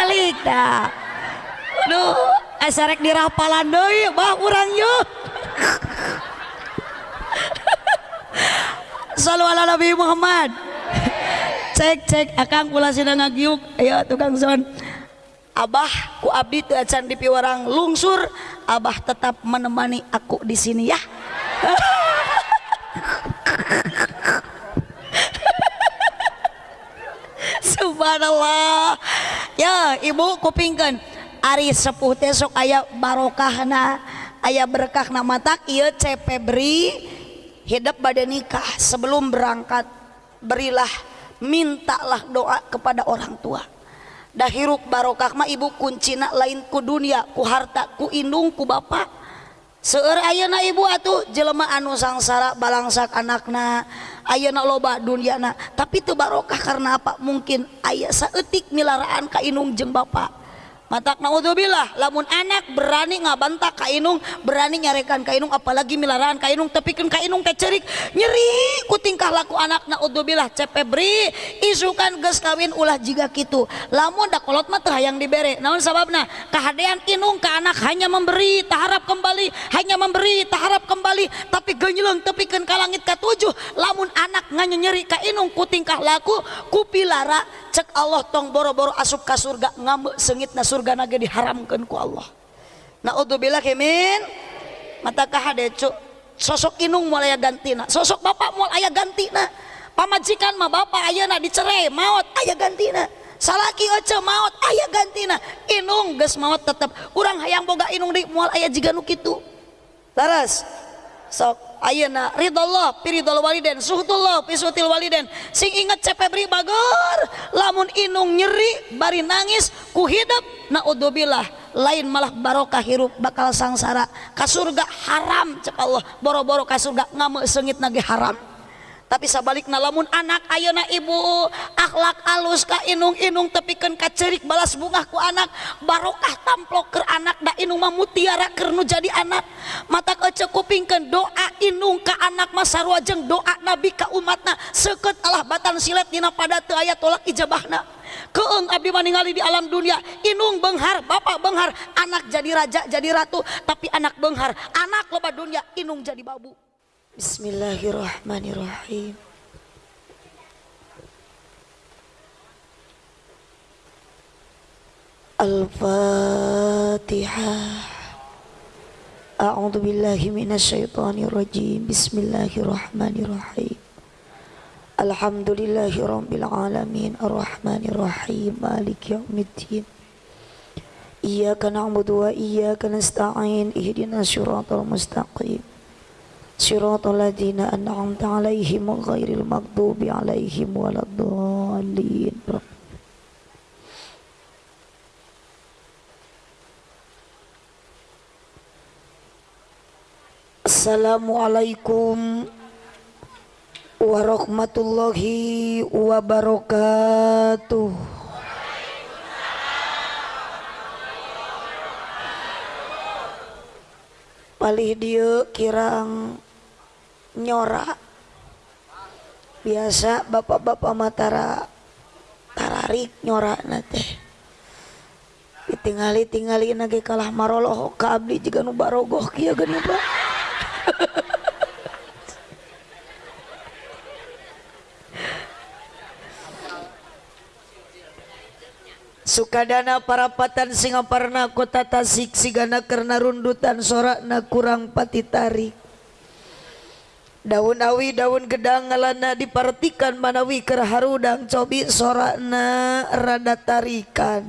balik dah Aduh, esarek di rapalan deui bah urang yuk. Salu ala Nabi Muhammad. Cek cek akang kula sida ngagiuk. Ayo tukang son. Abah ku abdi teu acan di piwarang lungsur, Abah tetap menemani aku di sini ya. Subhanallah. Ya, Ibu kupingkan. Ari sepuh teh sok aya barokahna, aya berkahna matak. Ieu CP beri hidup badan nikah. Sebelum berangkat berilah mintalah doa kepada orang tua. Dah hirup barokah mah ibu kuncina lain ku dunia ku harta ku indung ku bapak seueur ayeuna ibu atuh jelema anu sangsara balangsak anakna ayeuna loba dunyana tapi teu barokah karena apa? Mungkin aya saeutik milaraan ka inung jeung bapak. Matak naudzubillah. Lamun anak berani ngabantah ka inung berani nyarekan ka inung apalagi milaraan ka inung tepikeun ka inung teh cerik nyeri ku tingkah laku anak naudzubillah. Cepe beri isukan geus kawin ulah jiga kitu. Lamun da kolot mah teu hayang dibere naon sababna? Kahadean inung ka anak hanya memberi taharap kembali hanya memberi taharap kembali tapi genyeuleng tepikeun ka langit ka tujuh. Lamun anak nganyeri ka inung ku tingkah laku ku pilara cek Allah tong boro-boro asup ka surga ngambe seungitna surga surga naga diharamkan ku Allah. Naudzubillah kemin matakah ada cuk sosok inung mulai gantina. Sosok bapak mulai aya gantina. Pamajikan mah bapak ayeuna dicerai maut ayah gantina. Salaki oce maut ayah gantina. Inung ges maut tetep. Kurang hayang boga inung di moal aya jiga nu kitu. Terus sok. Ayeuna ridallah piridhol waliden suhutullah pisutil waliden. Sing inget cepebri bagor lamun inung nyeri bari nangis ku hidup naudzubillah lain malah barokah hirup bakal sangsara. Ka surga haram cek Allah. Boro-boro ka surga ngamuk sengit nage haram. Tapi sabalikna lamun anak ayeuna ibu. Akhlak alus ka inung-inung tepikeun ka cerik balas bunga ku anak. Barokah tamplok ke anak da inung mah mutiara keur nu jadi anak. Mata ece kupingkeun doa inung ka anak mah sarua jeung doa nabi ka umatna. Seukeut Allah batan silet dina pada teu aya tolak ijabahna. Keeng abdi ningali di alam dunia. Inung benghar bapak benghar. Anak jadi raja jadi ratu tapi anak benghar. Anak loba dunia inung jadi babu بسم الله الرحمن الرحيم. الفاتحة. أعوذ بالله من الشيطان الرجيم. بسم الله الرحمن الرحيم. الحمد لله رب العالمين. الرحمن الرحيم. مالك يوم الدين. إياك نعبد وإياك نستعين. اهدنا الصراط المستقيم. صراط الذين أنعمت عليهم غير المغضوب عليهم ولا الضالين Assalamualaikum warahmatullahi wabarakatuh Palih dia kirang nyora. Biasa bapak-bapak matara tararik nyora nate ditinggali tinggali nage kalah maroloh ka abdi juga nu kieu geuning pak Sukadana parapatan Singaparna kota Tasik sigana karena rundutan sorakna kurang pati tarik daun awi daun gedang ngalana diperhatikan manawi kerharudang cobi sorakna rada tarikan.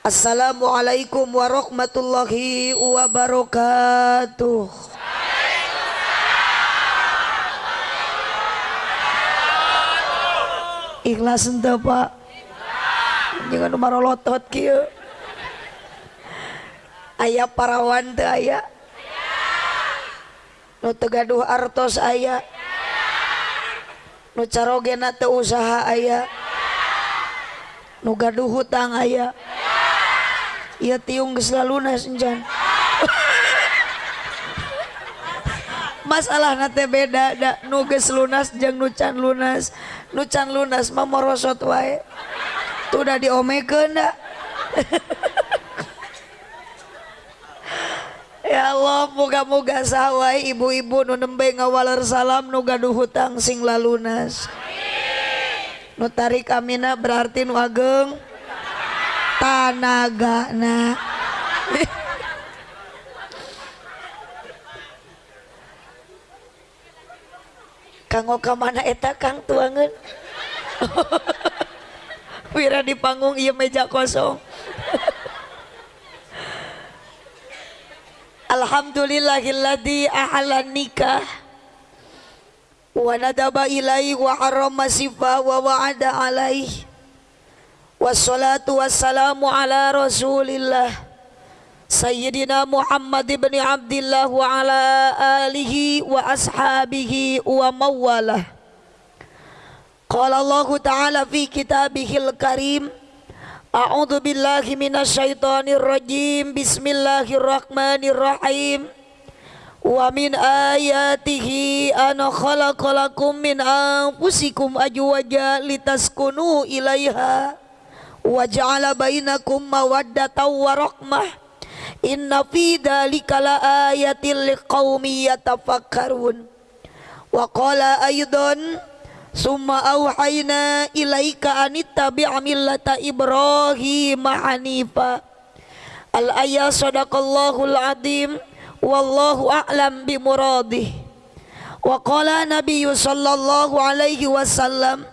Assalamualaikum warahmatullahi wabarakatuh. Ikhlas ente pak. Jangan marolotot kieu Ayah parawan teu aya nu tegaduh artos aya. Nu carogena teu usaha aya. Nu gaduh hutang aya. Ieu tiung geus lalunas encan masalah nate beda da. Nu geus lunas jeung nu can lunas. Nu can lunas mah morosot wae. Tuh udah diomekeun da. ya Allah muga-muga sawai ibu-ibu nu nembe ngawaler salam nu gaduh hutang sing lalunas. Nu tarik amina berarti nu ageng tanagana kanggo ka mana eta kang tuangan Wira di panggung iya meja kosong Alhamdulillahilladzi ahlan nikah wa nadaba ilaihi wa harrama sifa wa wa'ada alaihi wassalatu wassalamu ala rasulillah. Sayyidina Muhammad ibn Abdullah wa ala alihi wa ashabihi wa mawalah Qala Allah Ta'ala fi kitabihil karim A'udzu billahi minasyaitonir rajim. Bismillahirrahmanirrahim. Wa min ayatihi an khalaqalakum min anfusikum ajwaja litaskunu ilaiha wa ja'ala bainakum mawaddatan wa rahmah. Inna fi dzalika laayatil liqaumin yatafakkarun. Wa qala aidan Summa auhayna ilaika anittabi' millata Ibrahim hanifa. Al ayat sadaqallahul azim wallahu a'lam bi muradih. Wa qala Nabi sallallahu alaihi wasallam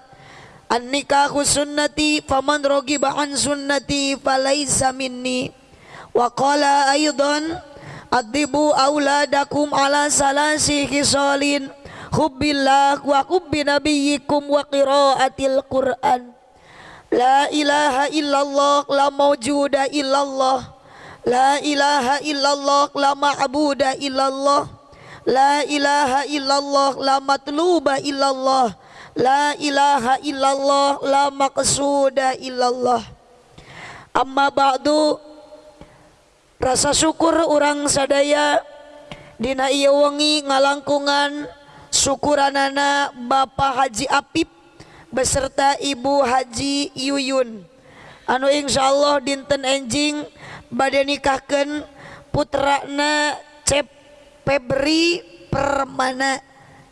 an nikahu sunnati faman ragiba an sunnati falaysa minni. Wa qala aidan adibu auladakum ala salasi khisalin hubbillah wa hubbi nabiyyikum wa qiraatil Qur'an. La ilaha illallah la mawjuda illallah. La ilaha illallah la ma'buda illallah. La ilaha illallah la matluba illallah. La ilaha illallah la maqsuda illallah. Amma ba'du Rasa syukur orang sadaya Dina iya wengi ngalangkungan syukuranana Bapak Haji Apip beserta Ibu Haji Yuyun. Anu Insyaallah dinten enjing badai nikahkeun putrana cep Febri permana.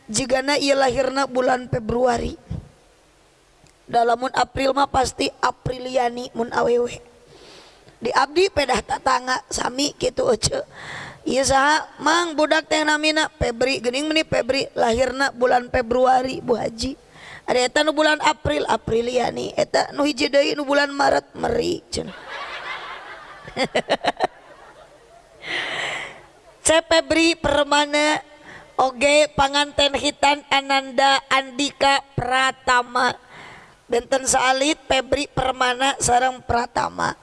Jigana ieu ia lahirna bulan Februari. Dalamun April mah pasti Apriliani mun awewe. Di abdi pedah tatanga sami gitu euceu Iizaha mang budak teh namina Febri gening meni Febri lahirna bulan Februari Bu Haji. Ada eta nu bulan April Aprilia ni. Eta nu hiji deui nu bulan Maret meri cenah. C Febri Permana Oge panganten hitan Ananda Andika Pratama. Benten Salit Febri Permana sarang Pratama.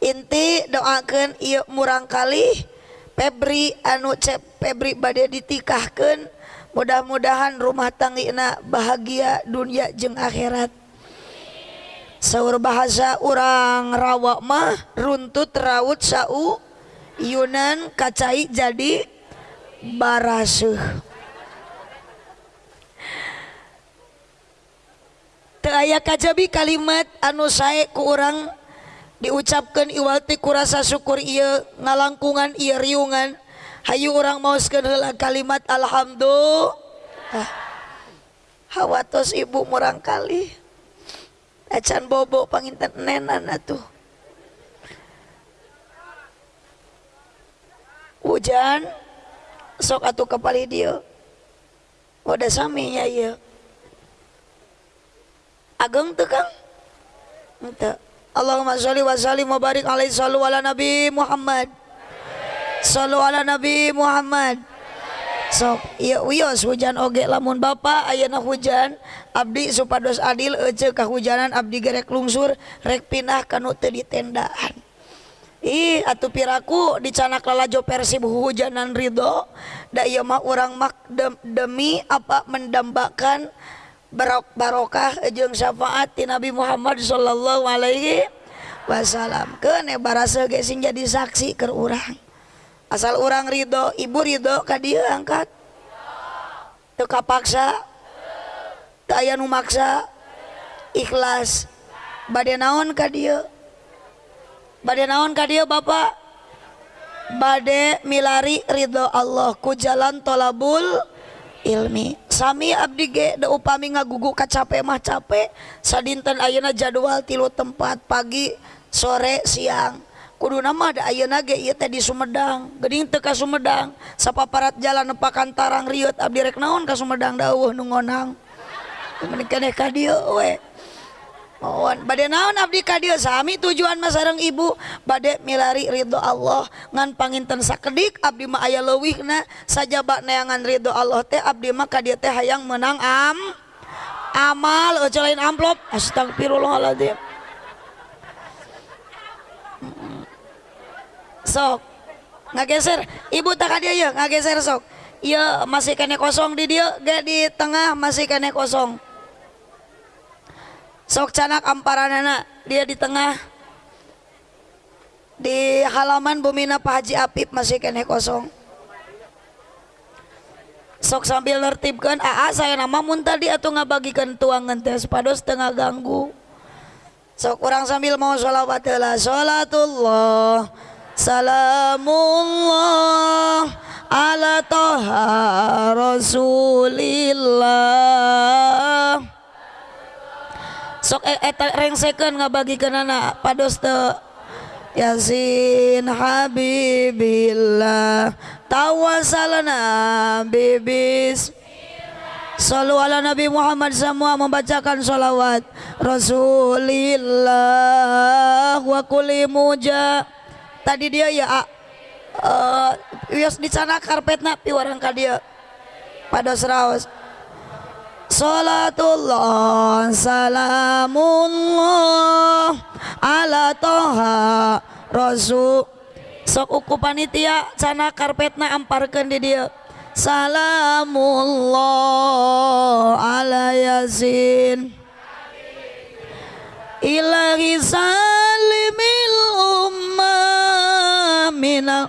Inti doakan ieu murang kali Febri anu cep Febri badai ditikahkan mudah-mudahan rumah tanggina bahagia dunia jeung akhirat. Sahur bahasa orang rawak mah runtut raut sau Yunan kacai jadi barasuh Teaya kajabi kalimat anu sae ku orang diucapkan iwati kurasa syukur iya ngalangkungan iya riungan. Hayu orang mau heula kalimat alhamdulillah. Hawatos ibu murang kali. Acan bobo panginten nenan atuh. Hujan sok atuh kepali dia. Udah sami ya iya ageng tuh kang? Entah Allahumma sholli wa sallim wa barik alaihi sallu ala nabi Muhammad sallu ala nabi Muhammad sok iya wios hujan oge lamun bapak ayana hujan abdi supados adil ece kahujanan abdi gerek lungsur rek pindah kanu teu ditendaan. ih atuh piraku dicanak lalajo persib hujanan ridho da ieu mah urang mak demi apa mendambakan barokah jeung syafaat ti Nabi Muhammad sallallahu Alaihi Wasallam kene barasa gesing jadi saksi ke urang asal urang Ridho ibu Ridho ka dieu angkat Teu kapaksa. Teu aya nu maksa. ikhlas Bade naon ka dieu? badai naon ka dia bapak badai milari Ridho Allah ku jalan tolabul ilmi. Sami Abdi ge da upami ngagugu kacape mah capek sadinten Ayeuna jadwal tilu tempat pagi sore siang. Kudu nama ada Ayeuna ge ieu teh di Sumedang. Geuning teu ka Sumedang sapaparat jalan nepakan tarang riut abdi rek naon ka Sumedang dawuh nu ngonang. Menikah ka dieu we. Mohon. Badai naon abdi ka dieu sami tujuan mah sareng ibu. Badai milari ridho Allah. Ngan panginten sakedik abdi mah aya leuwihna sajaba neangan ridho Allah teh abdi mah ka dieu teh hayang menang am. Amal ojo lain amplop. Astagfirullahaladzim. Sok. Ngageser. Ibu tak dia ya ngageser sok. Iya masih kene kosong di dia gak di tengah masih kene kosong sok canak amparanana dia di tengah. Di halaman Bumina Pak Haji Apip masih kene kosong. Sok sambil nertibkan aa saya nama mun tadi atau ngabagikan tuangan tes pados tengah ganggu. Sok kurang sambil mau sholawat lah sholatullah salamullah ala toha rasulillah sok eh, eta rengsekeun ngabagikeun anak. Pados teu Yasin Habibillah. Tawasalna bibis Salu ala Nabi Muhammad semua membacakan salawat. Rasulillah wa kulli muja. Tadi dia ya uh, Wios di sana karpetna piwarang ka dia. Pada seraus Salatullah salamullah ala toha rasul. Sok uku panitia cana karpetna amparkan di dia. Salamullah ala yasin ilahi salimil ummah minal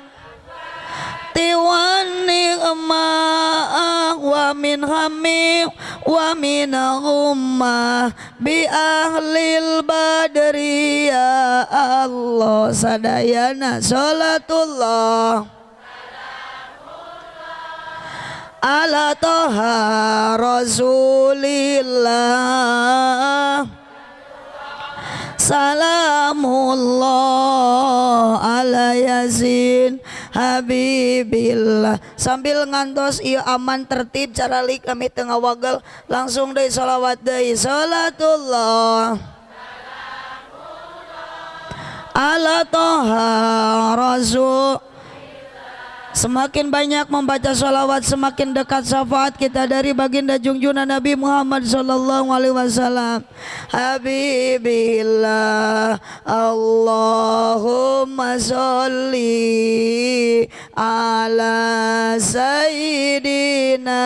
tiwan ni'mah wa min hamim wa min ummah bi ahlil badri ya Allah sadayana salatullah ala toha rasulillah. Salamullah ala yazin Habibillah. Sambil ngantos iya aman tertib cara lik kami tengah wagel langsung deh salawat deh. Salatullah. Ala toha rasul Semakin banyak membaca sholawat semakin dekat syafaat kita dari baginda junjungan Nabi Muhammad sallallahu alaihi wasallam. Habibillah Allahumma sholli ala sayyidina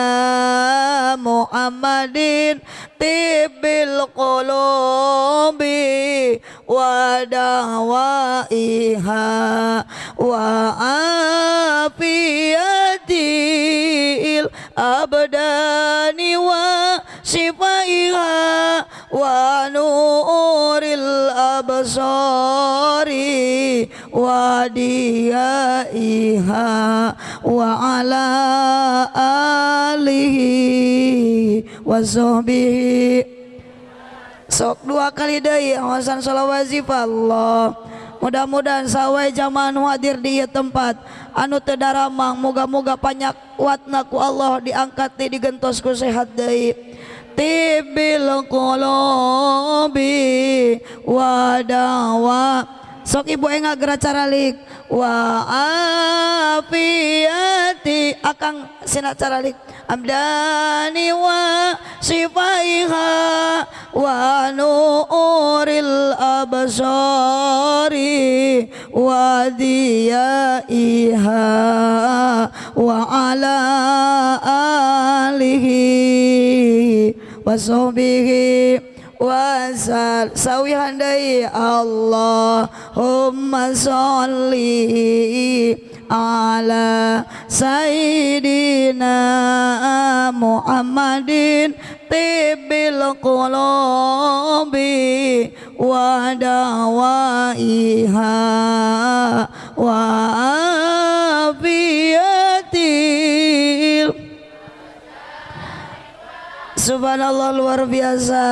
Muhammadin tibil qulubi wa dawaiha wa afiyatil abdani wa sifaiha wa nuril absari wa diyaiha wa ala alihi wa sahbihi. Sok dua kali deui awasan sholawat Allah mudah-mudahan sawwai zaman hadir di tempat. Anu Tedaramang moga-moga banyak watnaku Allah diangkat di digentosku sehat Dei tibilbi wadawa sok ibu enggak gerak caralik wa afiati akang sinak caralik abdani wa sifaiha wa nuril absari wa diyaiha wa ala alihi wa sahbihi wasal sawi handai Allahumma sholli ala sayyidina Muhammadin tibil qulubi wa dawaiha wa afiyatil. Subhanallah luar biasa.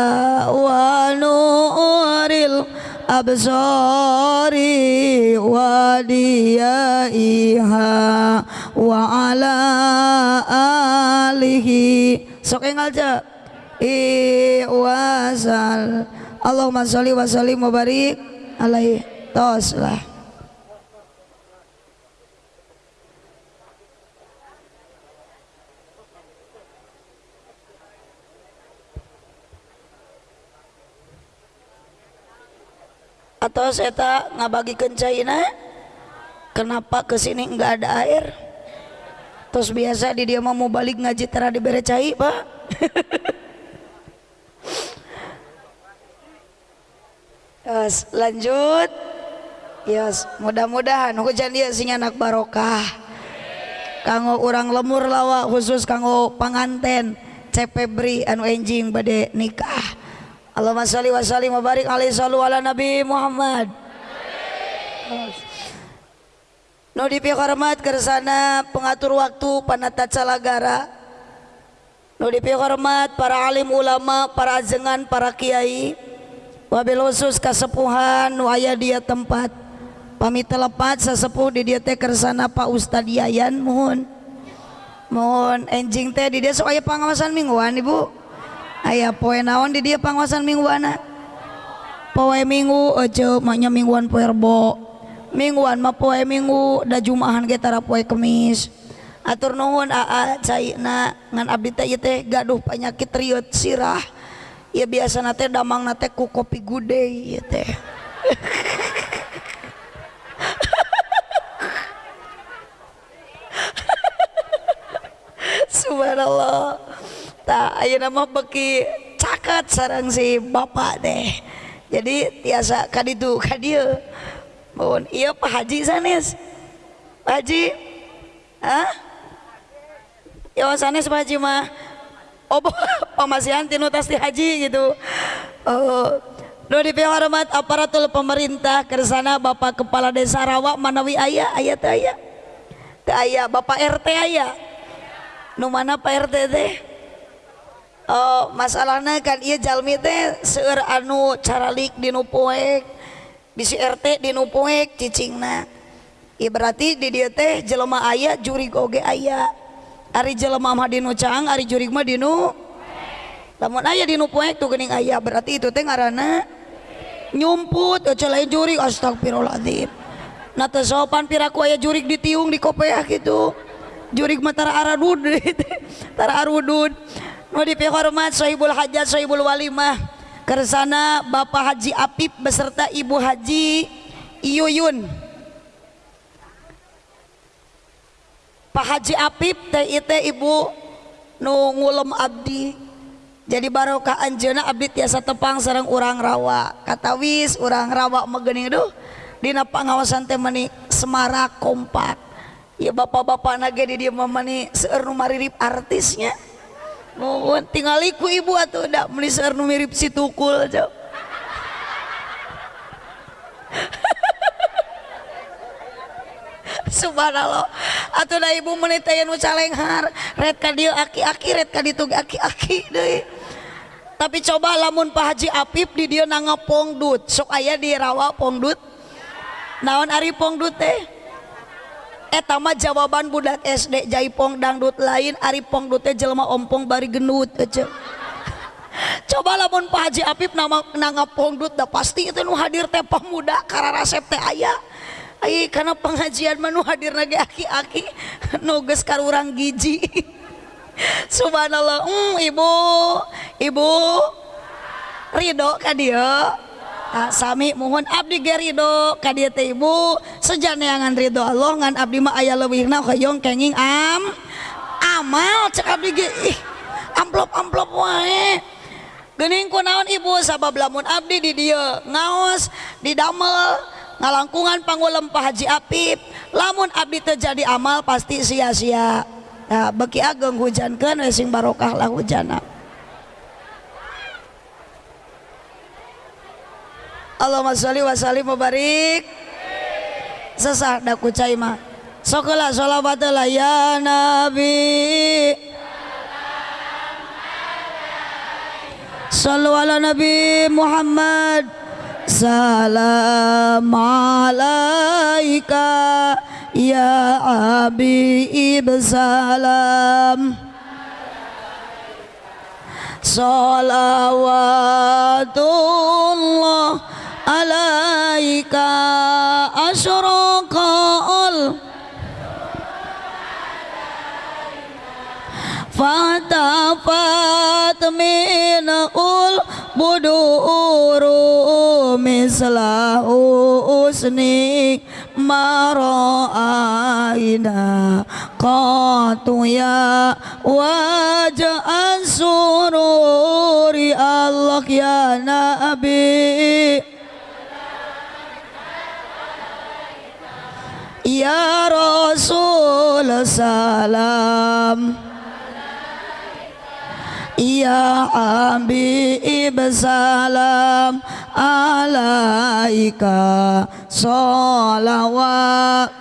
Wa nuril absari wa ala alihi sok engal i wasal. Allahumma sholli wa sallim wa barik alaihi. Tos atau saya tak ngabagi kencaina kenapa kesini nggak ada air? Terus biasa di dia mau balik ngaji tera di berecai pak. Yes, lanjut. Yes, mudah-mudahan hujan dia sing anak barokah. Kanggo orang lemur lawa khusus kanggo panganten cepebri anu enjing bade nikah. Allahumma salli wa sallim wa barik alaihi sallu ala Nabi Muhammad. No di hormat kersana pengatur waktu panata calagara. No di hormat para alim ulama, para ajengan, para kiai. Wabil khusus kasepuhan waya dia tempat. Pamit telepat sesepuh di dia teh kersana Pak Ustad Yayan mohon. Mohon enjing teh di dia soalnya pengawasan mingguan Ibu ayah poe naon di dia penguasaan mingguana poe minggu ojo maknya mingguan poe rebo. Mingguan mah poe minggu da jumahan ge tara poe kemis. Atur nuhun aa caina ngan abdi teh ieu teh gaduh penyakit riut sirah. Ya biasana teh damangna teh ku kopi gude ieu teh. nama beki cakat sarang si bapak deh. Jadi tiasa kaditu kadia mohon iya pak haji sanes. Pak haji? Ah ya sanes pak haji mah. Oh pemasihan tinu tas di haji gitu. Oh No di hormat aparatul pemerintah kersana Bapak Kepala Desa Rawa Manawi ayah ayah teh ayah teh ayah Bapak RT ayah nu mana Pak RT teh Eh, uh, masalahnya kan iya jalmi teh seueur anu caralik dinu poek bisi RT dinu poek cicingna. Iya berarti di dieu teh jelema aya jurig oge aya. Ari jelema mah dinu cang ari jurig mah dinu lamun aya dinu poek tuh geuning aya berarti itu teh ngaranna nyumput eueuh lain jurig astagfirullahaladzim. Nah teu sopan piraku aya jurig ditiung di kopeah gitu jurig mah tara arudud tara arudud. Mudipi hormat Sohibul Hajat Sohibul Walimah. Kersana Bapak Haji Apip beserta Ibu Haji Iyuyun. Pak Haji Apip TIT Ibu Nungulem Abdi. Jadi barokah Anjena Abdi tiasa tepang sarang urang rawa. Katawis urang rawa megening duh. Dina pangawasan teh meni Semarak kompak. Ya bapak-bapak nage di dia mah meni seueur nu maririp artisnya. mohon tingali ku ibu atau udah melisar nu mirip si tukul aja. Subhanallah. Atau dah ibu menitaya nu calenghar. Red kadil aki-aki red kaditu aki-aki deui tapi coba lamun Pak Haji Apip di dia nangepongdut. Sok aya di rawa pongdut. Naon ari pongdut teh? etama jawaban budak SD Jaipong dangdut lain Aripong dute jelma ompong bari genut aja coba lamun Pak Haji Apip nama nanga pongdut dah pasti itu nu hadir teh pemuda karena resep teh ayah Ay, karena pengajian menu hadir lagi aki-aki nuges karurang giji. Subhanallah mm, ibu ibu. Ridho kan dia. Ah, sami mohon Abdi Gerido kadia teh Ibu. Sejaneangan ridho Allah ngan abdi mah aya leuwihna hoyong kenging am amal cek abdi ge ih amplop-amplop wae. Geuning kunaon Ibu? Sabab lamun abdi di dieu ngaos didamel ngalangkungan pangulem Pak Haji Apip. Lamun abdi terjadi amal pasti sia-sia. Nah beki ageng hujankeun we sing barokah lah hujanna. Allahumma sholli wa sallim mubarik sesah daku cai mah sokola sholawat ya nabi. Sallu ala Nabi Muhammad. Salam alaika Ya Habib salam. Salawatullah alaika asyraqal fatafat minul buduru misla usni mara'aina qatu ya wajah Allah ya Nabi Ya Rasul salam. Ya Habib salam. Alaika salawat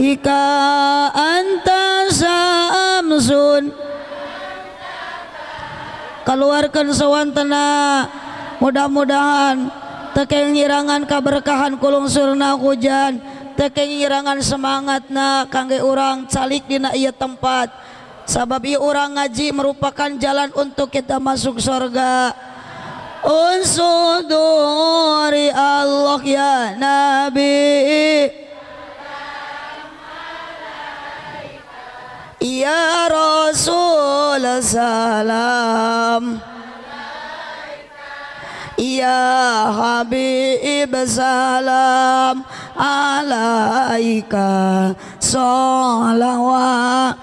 Ika anta samsun. Keluarkan sawantena Mudah-mudahan Tekeng nyirangan keberkahan kulung surna hujan. Tekeng nyirangan semangatna Kangge orang calik dina iya tempat. Sabab iya orang ngaji merupakan jalan untuk kita masuk surga Unsuduri Allah ya Nabi. Ya Rasul salam Ya Habib salam alaika salawatullah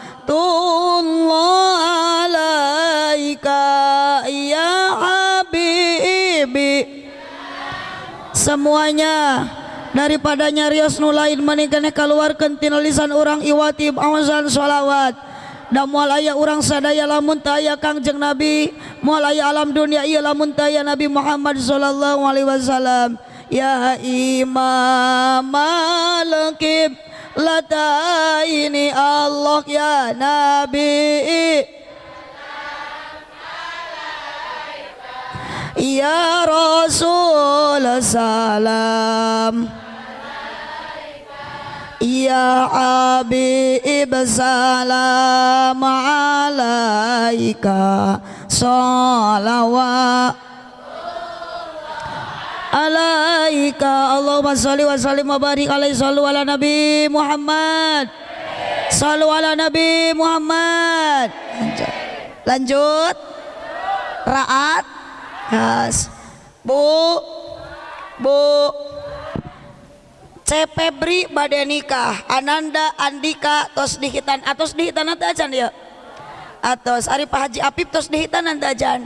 alaika. Ya Habibi semuanya daripada nyarios nu lain menikahnya keluarkan tina lisan orang iwatib awazan sholawat dan mual aya orang sadaya lamun taya kangjeng Nabi. Mual aya alam dunia iya lamun taya Nabi Muhammad sallallahu alaihi wasallam. Ya imam malkib lata ini Allah ya Nabi. Ya Rasul salam Ya Habib salam alaika salawat. Alaika Allahumma salli wa sallim wa barik alaihi sallu ala nabi Muhammad. Sallu ala nabi Muhammad. Lanjut. Raat. Has. Bu. Bu C Febri bade nikah. Ananda Andika tos dihitan. Atos dihitan nanti aja ya atos Ari Pak Haji Apip tos dihitan nanti aja.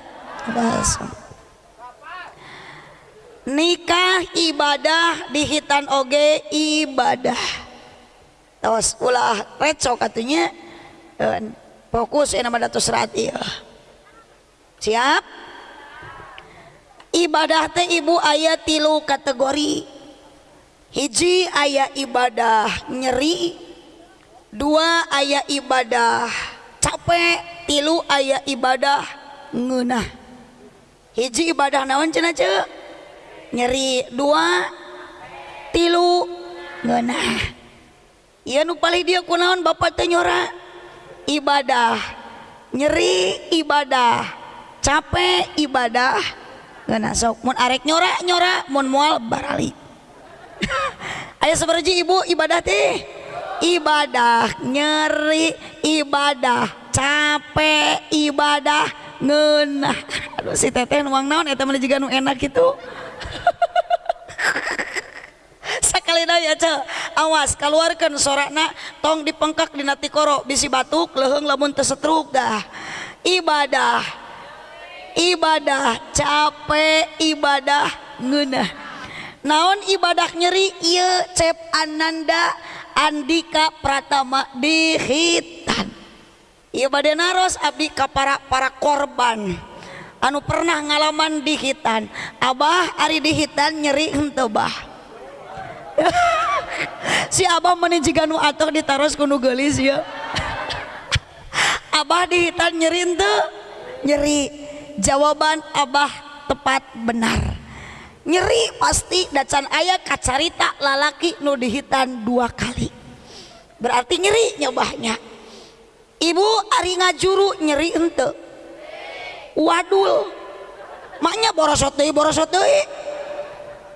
Nikah ibadah dihitan oge ibadah. Tos ulah reco katanya. Fokus ya nama datus rati ya siap? Ibadah teh ibu ayat tilu kategori hiji aya ibadah nyeri dua aya ibadah capek tilu aya ibadah ngeunah. Hiji ibadah naon cenah ce? Nyeri dua tilu ngeunah. Ieu nu paling dia kunaon bapak tenyora ibadah nyeri ibadah capek ibadah ngeunah. Sok mun arek nyora nyora mun moal baralik. Ayo seberji ibu. Ibadah teh. Ibadah nyeri. Ibadah capek. Ibadah ngenah. Aduh si teteh nuang naon eta mah juga nu enak gitu sekali daya ce awas keluarkan sorakna tong dipengkak di nati koro. Bisi batuk leheng lamun tesetruk dah. Ibadah. Ibadah capek ibadah ngenah. naon ibadah nyeri? Iya cep Ananda Andika Pratama dihitan. Iya badai naros abdi ka para para korban. Anu pernah ngalaman dihitan. Abah Ari dihitan nyeri entebah si Abah menijikan nu atuh ditaros kuno gelis ya. Abah dihitan nyeri ente nyeri. Jawaban Abah tepat benar. nyeri pasti dacan ayah kacarita lalaki nu dihitan dua kali. Berarti nyeri nyobahnya. Ibu ari ngajuru nyeri ente. Wadul. Maknya borosot deui.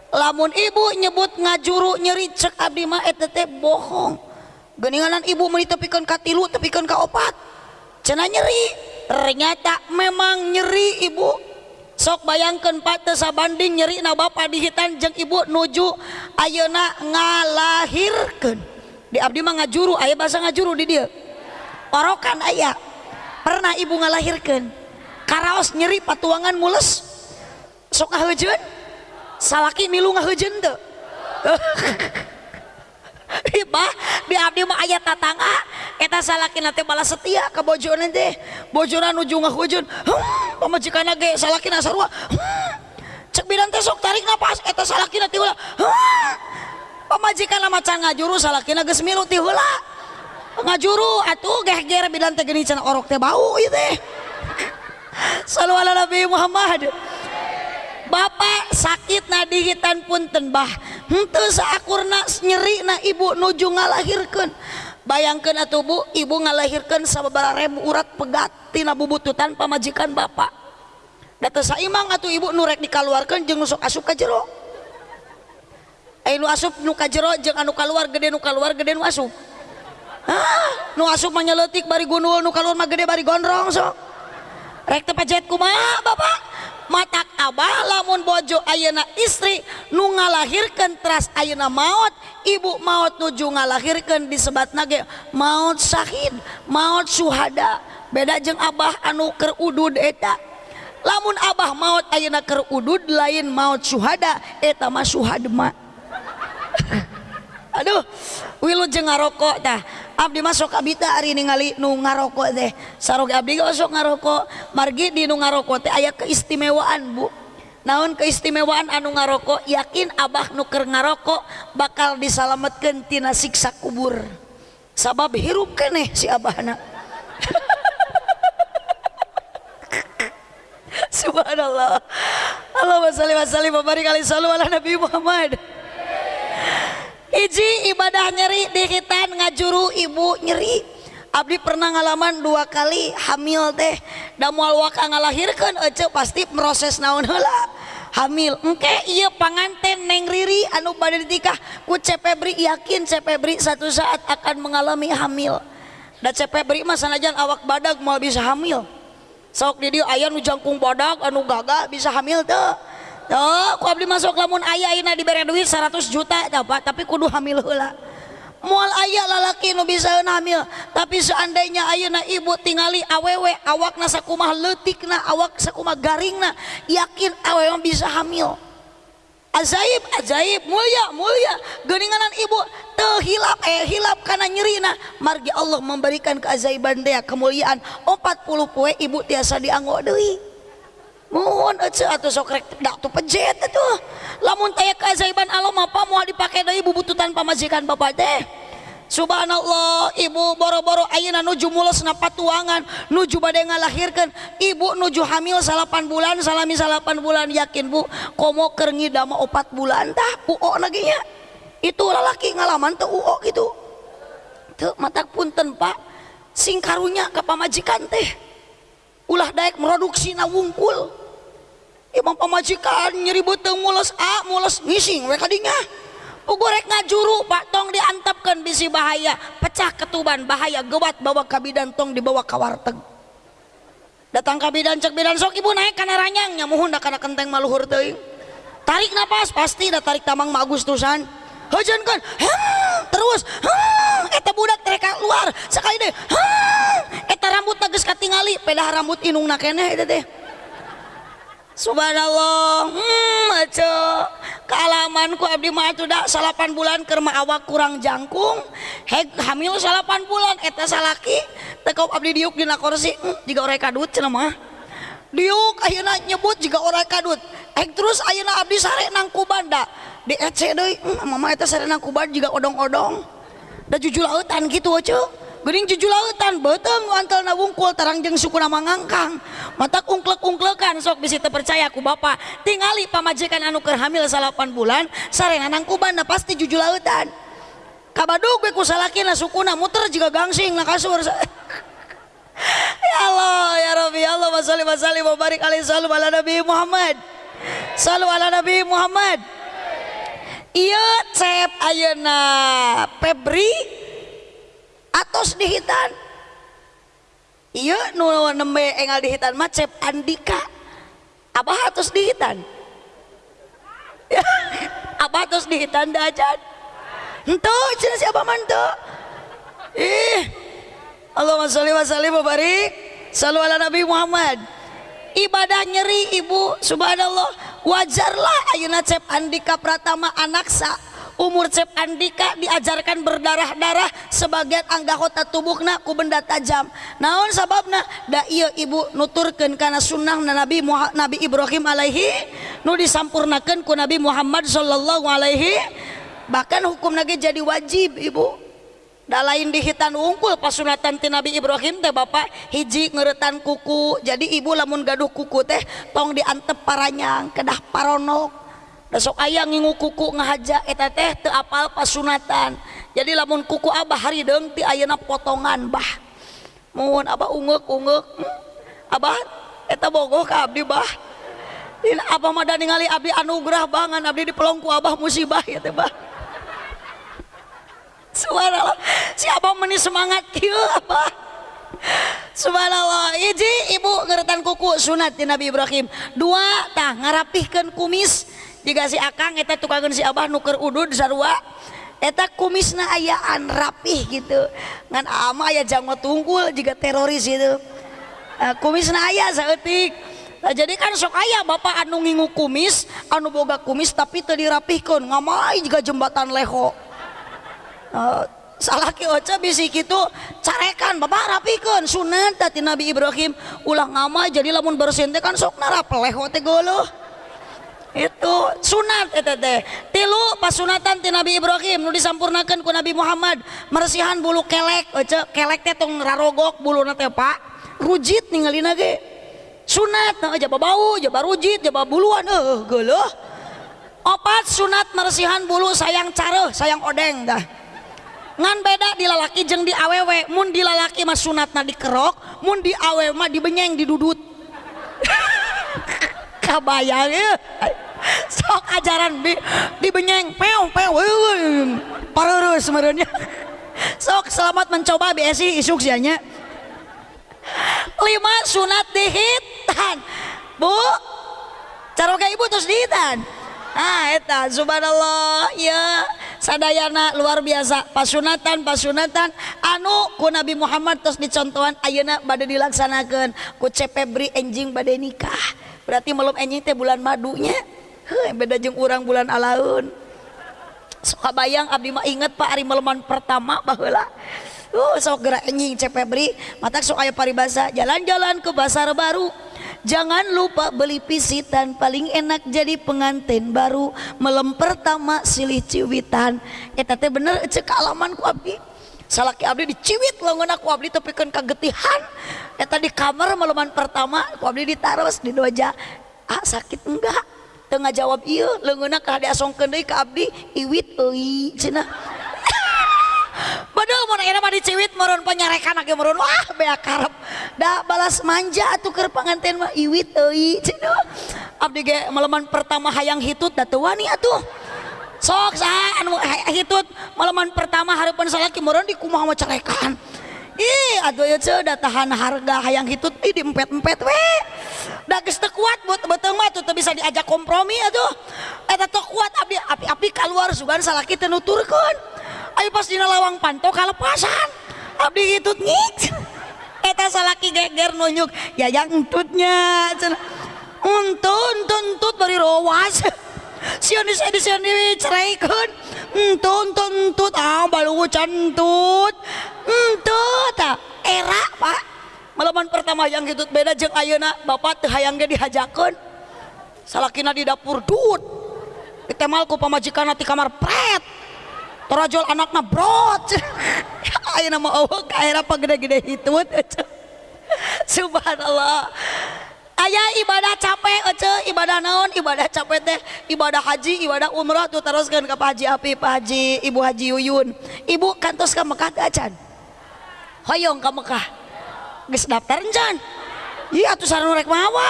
lamun ibu nyebut ngajuru nyeri cek abdi mah etete bohong. Geninganan ibu meni tepikan ka tilu tepikan ka opat. Cenah nyeri. Ternyata memang nyeri ibu. sok bayangkan patesa banding nyeri na Bapak dihitan jeung Ibu nuju ayeuna ngalahirkan di Abdi mah ngajuru ayah bahasa ngajuru di dia orokan ayah pernah ibu ngalahirkan karaos nyeri patuangan mules. Sok ngahujen salaki milu ngahujen tuh Ibah di abdi mah aya tatangga eta salaki nanti balas setia ke bojona teh. Bojona nuju ngahujun. Hmm, pamajikanna ge salaki sarua hmm, cek bidan teh sok tarik napas. Eta salaki nanti ulah hmm, pamajikanna macan ngajuru salaki geus milu ti heula ngajuru atuh geh ger bidan teh geni cenah orok teh bau ieu teh. Ala nabi Muhammad. Bapak sakit na dihitan punten bah. Itu sakurna nyeri na ibu nuju ngalahirkan bayangkan atuh bu ibu ngalahirkan sababaraha ribu urat pegat tina bubututan pamajikan bapak. Data saimang atuh ibu nurek dikaluarkan jeng nusuk asup ka jero. Eh, nu asup nu ka jero jeng anu kaluar gede nu kaluar gede nu asup. Ah nu asup menyeletik bari gunul nu kaluar mah gede bari gondrong sok. Rek tepajet kumaha bapak? matak Abah. Lamun bojo Ayeuna istri nu ngalahirkan teras Ayeuna maut ibu maut nuju ngalahirkan disebat nage maut Syahid maut Suhada beda jeng Abah anu kerudud eta. Lamun Abah maut Ayeuna kerudud lain maut Suhada eta mah Suhadma aduh wilu jeng ngarokok tah Abdi masuk abita hari ningali nu ngarokok teh. Sarok abdi masuk ngarokok. Margi di nu ngarokok teh aya keistimewaan bu. Naon keistimewaan anu ngarokok? Yakin abah nuker ngarokok bakal disalamatkan tina siksa kubur. Sabab hirup keneh si abahna. Subhanallah. Allahumma salli wa sallim wa barik ala nabi Muhammad hiji ibadah nyeri dihitan ngajuru ibu nyeri. Abdi pernah ngalaman dua kali hamil teh. Da mual waka ngalahirkan ece pasti proses naon heula. Hamil engke iya panganten neng riri anu pada ditikah. Ku cepebri yakin cepebri satu saat akan mengalami hamil. Dan cepebri mah sanajan awak badag mau bisa hamil. Sok di dia ayah nu jangkung badag anu gagah bisa hamil teh. Oh, ku abdi masuk lamun ayah ayeuna dibere duit 100 juta dapat tapi kudu hamil heula. Moal ayah lalaki nu bisa hamil, tapi seandainya ayeuna ibu tingali awewe awakna sakumaha leutikna, awak sakumaha garingna, yakin awewe bisa hamil. Ajaib, ajaib, mulia, mulia. Geninganan ibu tehilap, eh hilap karena nyerina. Margi Allah memberikan keajaiban dia kemuliaan. 40 poe ibu tiasa dianggo deui. Mohon aja atau sok rek dak tuh pejet itu. Lamun taya keajaiban Allah apa mau dipakai dari bubututan pamajikan bapak teh? Subhanallah ibu boro-boro ayeuna nuju mulesna patuangan nuju badai ngalahirkan ibu nuju hamil salapan bulan salami salapan bulan yakin bu? Komo kerengi dama opat bulan tah uo lagi nya itu lalaki ngalaman tuh uo gitu. Tuh matak punten pak. Sing karunya ke pamajikan teh ulah daek produksi na wungkul. Imam pamajikan nyeri beteng mules a mules ngising we kadinya Ugorek ngajuru pak tong diantapkan bisi bahaya pecah ketuban bahaya gewat bawa kabidan tong dibawa ke warteg. Datang kabidan cek bidan sok ibu naik karena ranyangnya dah karena kenteng maluhur teuing. Tarik napas pasti dah tarik tamang ma Agustusan hujan kan terus eta budak mereka luar sekali deh eta rambut geus katingali pedah rambut inungna keneh itu teh. Subhanallah. Hmm aco. Kealamanku abdi mah itu da salapan bulan kerma awak kurang jangkung. Heg hamil salapan bulan eta salaki. Tekau abdi diuk dina kursi hmm, jika orek kadut cenah mah. Diuk ayeuna nyebut jiga orang kadut. Hek terus ayeuna abdi sare nang kubanda di ece deui hmm, mama eta sare nang kuban jika odong-odong. Da jujur lautan gitu aco. Bering juju lautan beteng nuankel na wungkul tarangjeng suku nama ngangkang mata ungklek ungklekan sok bisa terpercaya ku bapak tingali pamajikan anu keur hamil salapan bulan sarenganang nangkuban pasti juju lautan kabadog gue ku salakina sukuna muter juga gangsing na kasur. Ya Allah ya Rabbi ya Allah wasalli wasalli wa barik alaihi sallu ala nabi Muhammad. Salu ala nabi Muhammad. Iya cep ayeuna Febri. Atos dihitan Iya nu nembe engal dihitan mah cep Andika. Abah atos dihitan Abah atos dihitan dajan Ento cenah siapa mantu Ih Allahumma sholli wa sallim wa barik Salu ala Nabi Muhammad. Ibadah nyeri ibu. Subhanallah. Wajarlah Ayuna Cep Andika Pratama anaksa umur Cep Andika diajarkan berdarah-darah sebagian anggota tubuhna ku benda tajam. Naon sababna? Da iya ibu nuturkan karena sunnah Nabi Nabi Ibrahim alaihi nu disampurnakan ku Nabi Muhammad sallallahu alaihi bahkan hukum lagi jadi wajib ibu. Lain dihitan unggul pasunatan ti Nabi Ibrahim teh Bapak hiji ngeretan kuku. Jadi ibu lamun gaduh kuku teh tong diantep paranyang kedah paronok besok aya ngingu kuku ngahaja eh, eta teh teu apal pasunatan. Jadi lamun kuku abah hari deung ti ayeuna potongan bah. Mohon abah ungeuk ungeuk hmm? abah eh, eta bogoh ka abdi bah. Dina abah mah ningali abdi anugerah bangan abdi dipelongku abah musibah ya teh bah. Subhanallah. Si abah meni semangat kieu abah. Subhanallah. Iji ibu ngeretan kuku sunat di Nabi Ibrahim. Dua tah ngarapihkeun kumis. Jika si akang eta tukangeun si abah nuker udud sarua. Eta kumisna ayaan rapih gitu. Ngan ama aya jangwa tunggul jika teroris itu. Uh, kumisna aya saeutik. Nah, jadi kan sok ayah bapak anu ngingu kumis, anu boga kumis tapi teu dirapihkeun, ngamai juga jembatan leho. Uh, salaki oca bisi gitu carekan bapak rapikan sunat tadi Nabi Ibrahim ulah ngama jadi lamun bersin kan sok narap teh golo itu sunat etete. tilu pasunatan ti Nabi Ibrahim nu disampurnakan ku Nabi Muhammad. Meresihan bulu kelek Ece, kelek teh tong rarogok bulu nate pak. Rujit ninggalin ge. Sunat nah, jaba bau jaba rujit jaba buluan eh, eh uh, geuleuh opat sunat meresihan bulu sayang careuh sayang odeng dah. Ngan beda di lalaki jeung di awewe mun di lalaki mah sunatna dikerok mun di awewe mah dibenyeng didudut. kabayang ya sok ajaran di dibenyeng pew pew parurus sebenarnya. Sok selamat mencoba BSI isuk sianya lima sunat dihitan. Bu caroga ibu terus dihitan. Ah eta subhanallah. Ya sadayana luar biasa. Pasunatan pasunatan. Anu ku Nabi Muhammad terus dicontohan ayeuna bade dilaksanakan ku cepebri enjing bade nikah berarti belum enjing teh bulan madunya. Heuh beda jeung urang bulan alaun sok bayang abdi mah inget Pak ari meleman pertama baheula. Uh, sok gerak enjing cepebri matak sok aya paribasa jalan-jalan ke pasar baru. Jangan lupa beli pisitan paling enak jadi pengantin baru. Melem pertama silih ciwitan. Eta teh bener cek alaman ku abdi salaki abdi diciwit lawan aku. Abdi kan kagetihan. Eta di kamar meleman pertama ku abdi ditaros di doja. Ah sakit enggak? Tengah jawab iya. Leungeuna ka diasongkeun deui ka abdi. Iwit euy cenah Padahal mau enak mah dicewit meron penyarekan lagi meron. Wah bea karep. Da balas manja atuh keur panganten mah. Iwit euy cenah abdi ge maleman pertama hayang hitut da teu wani atuh sok saha anu hitut maleman pertama hareupeun salaki meron di kumaha mah carekan ih aduh ya da tahan harga hayang hitut ih diempet-empet we. Da geus teu kuat buat beuteung mah tuh bisa diajak kompromi atuh eta teu kuat abdi api-api keluar sugan salaki teu nuturkeun. Ayo pas dina lawang panto kalepasan. Abdi itu ngik eta salaki geger nunjuk. Ya yang entutnya untut untut untut bari rowas sian di sini sian di ceraikan untut untut untut ah balu cantut untut ah era pak. Malaman pertama yang gitu beda jeung ayeuna bapak teu hayang ge dihajakeun salakina di dapur dut. Ditemal ku pamajikan di kamar pret. Torajol anakna brot. Mah eueuh ka era gede-gede hitut subhanallah aya ibadah capek ece ibadah naon ibadah capek teh ibadah haji ibadah umrah tuh teruskan ke Pak Haji Api Pak Haji Ibu Haji Yuyun. Ibu kantos ke Mekah teh acan hoyong ke Mekah. Geus daftar encan iya atuh sareng rek mawa.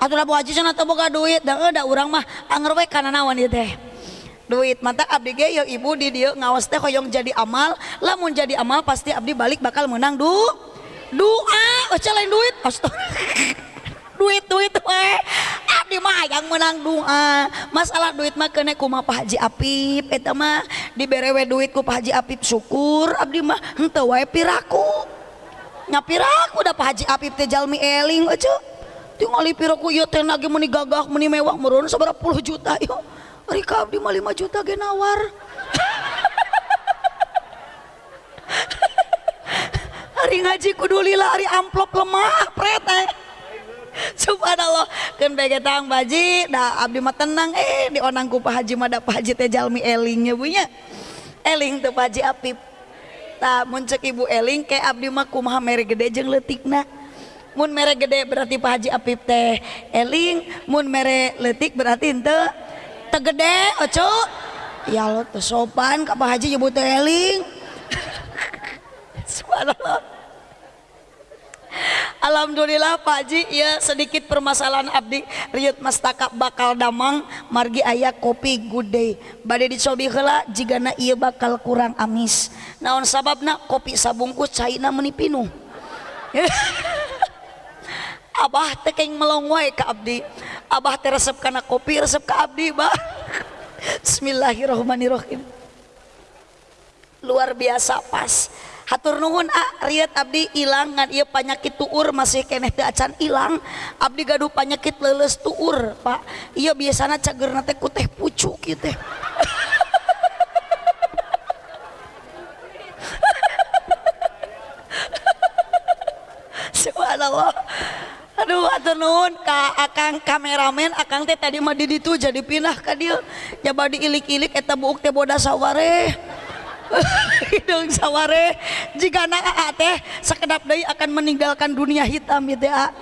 Atuh labu haji cenah teu boga duit. Da da urang mah anger we kana naon ieu teh. Duit mata abdi ge ya ibu di dieu ngawas teh hoyong jadi amal. Lamun jadi amal pasti abdi balik bakal menang du doa oh, lain duit astaga. duit duit eh. ah, yang menang doa masalah duit mah kena kuma Pak Haji Apip. Eta mah diberewe duitku Pak Haji apip syukur. Abdi mah ente wae piraku. Nyapiraku da Pak Haji apip teh jalmi eling eh, aja tinggal piraku ieu teh lagi meni gagah meni mewah meureun sabaraha puluh juta yo ari ka abdi mah 5 juta ge nawar. Hari ngaji kudu lila hari amplop lemah prete eh. Subhanallah. Kan begetang baji dah abdi mah tenang eh di onangku Pak Haji mah da Pak Haji teh jalmi elingnya bunya eling tuh Pak Haji Apip. Tak mun ibu eling ke abdi mah kumaha mere gede jeung leutikna. Mun mere gede berarti Pak Haji Apip teh eling mun mere leutik berarti henteu teu gede oco. Ya lo teu sopan ka Pak Haji nyebut eling. Subhanallah. Alhamdulillah Pak Haji ya sedikit permasalahan abdi. Riut mastaka bakal damang margi ayah kopi day badai dicobi heula jigana iya bakal kurang amis. Naon sababna? Kopi sabungkus caina menipinu Abah tekeng melong wae ka abdi. Abah teh resep kana kopi resep ka abdi bah Bismillahirrahmanirrahim. Luar biasa pas hatur nuhun ah riet abdi ilang ngan iya penyakit tuur masih keneh teu acan ilang. Abdi gaduh penyakit leles tuur pak. Iya biasana cagerna teh ku teh pucuk kieu teh. Subhanallah. Aduh atur nuhun ka akang kameramen akang teh tadi mah di ditu jadi pindah ka dieu. Coba diilik-ilik eta buuk teh boda saware hidung saware jika anak teh sekedap deui akan meninggalkan dunia hitam gitu ya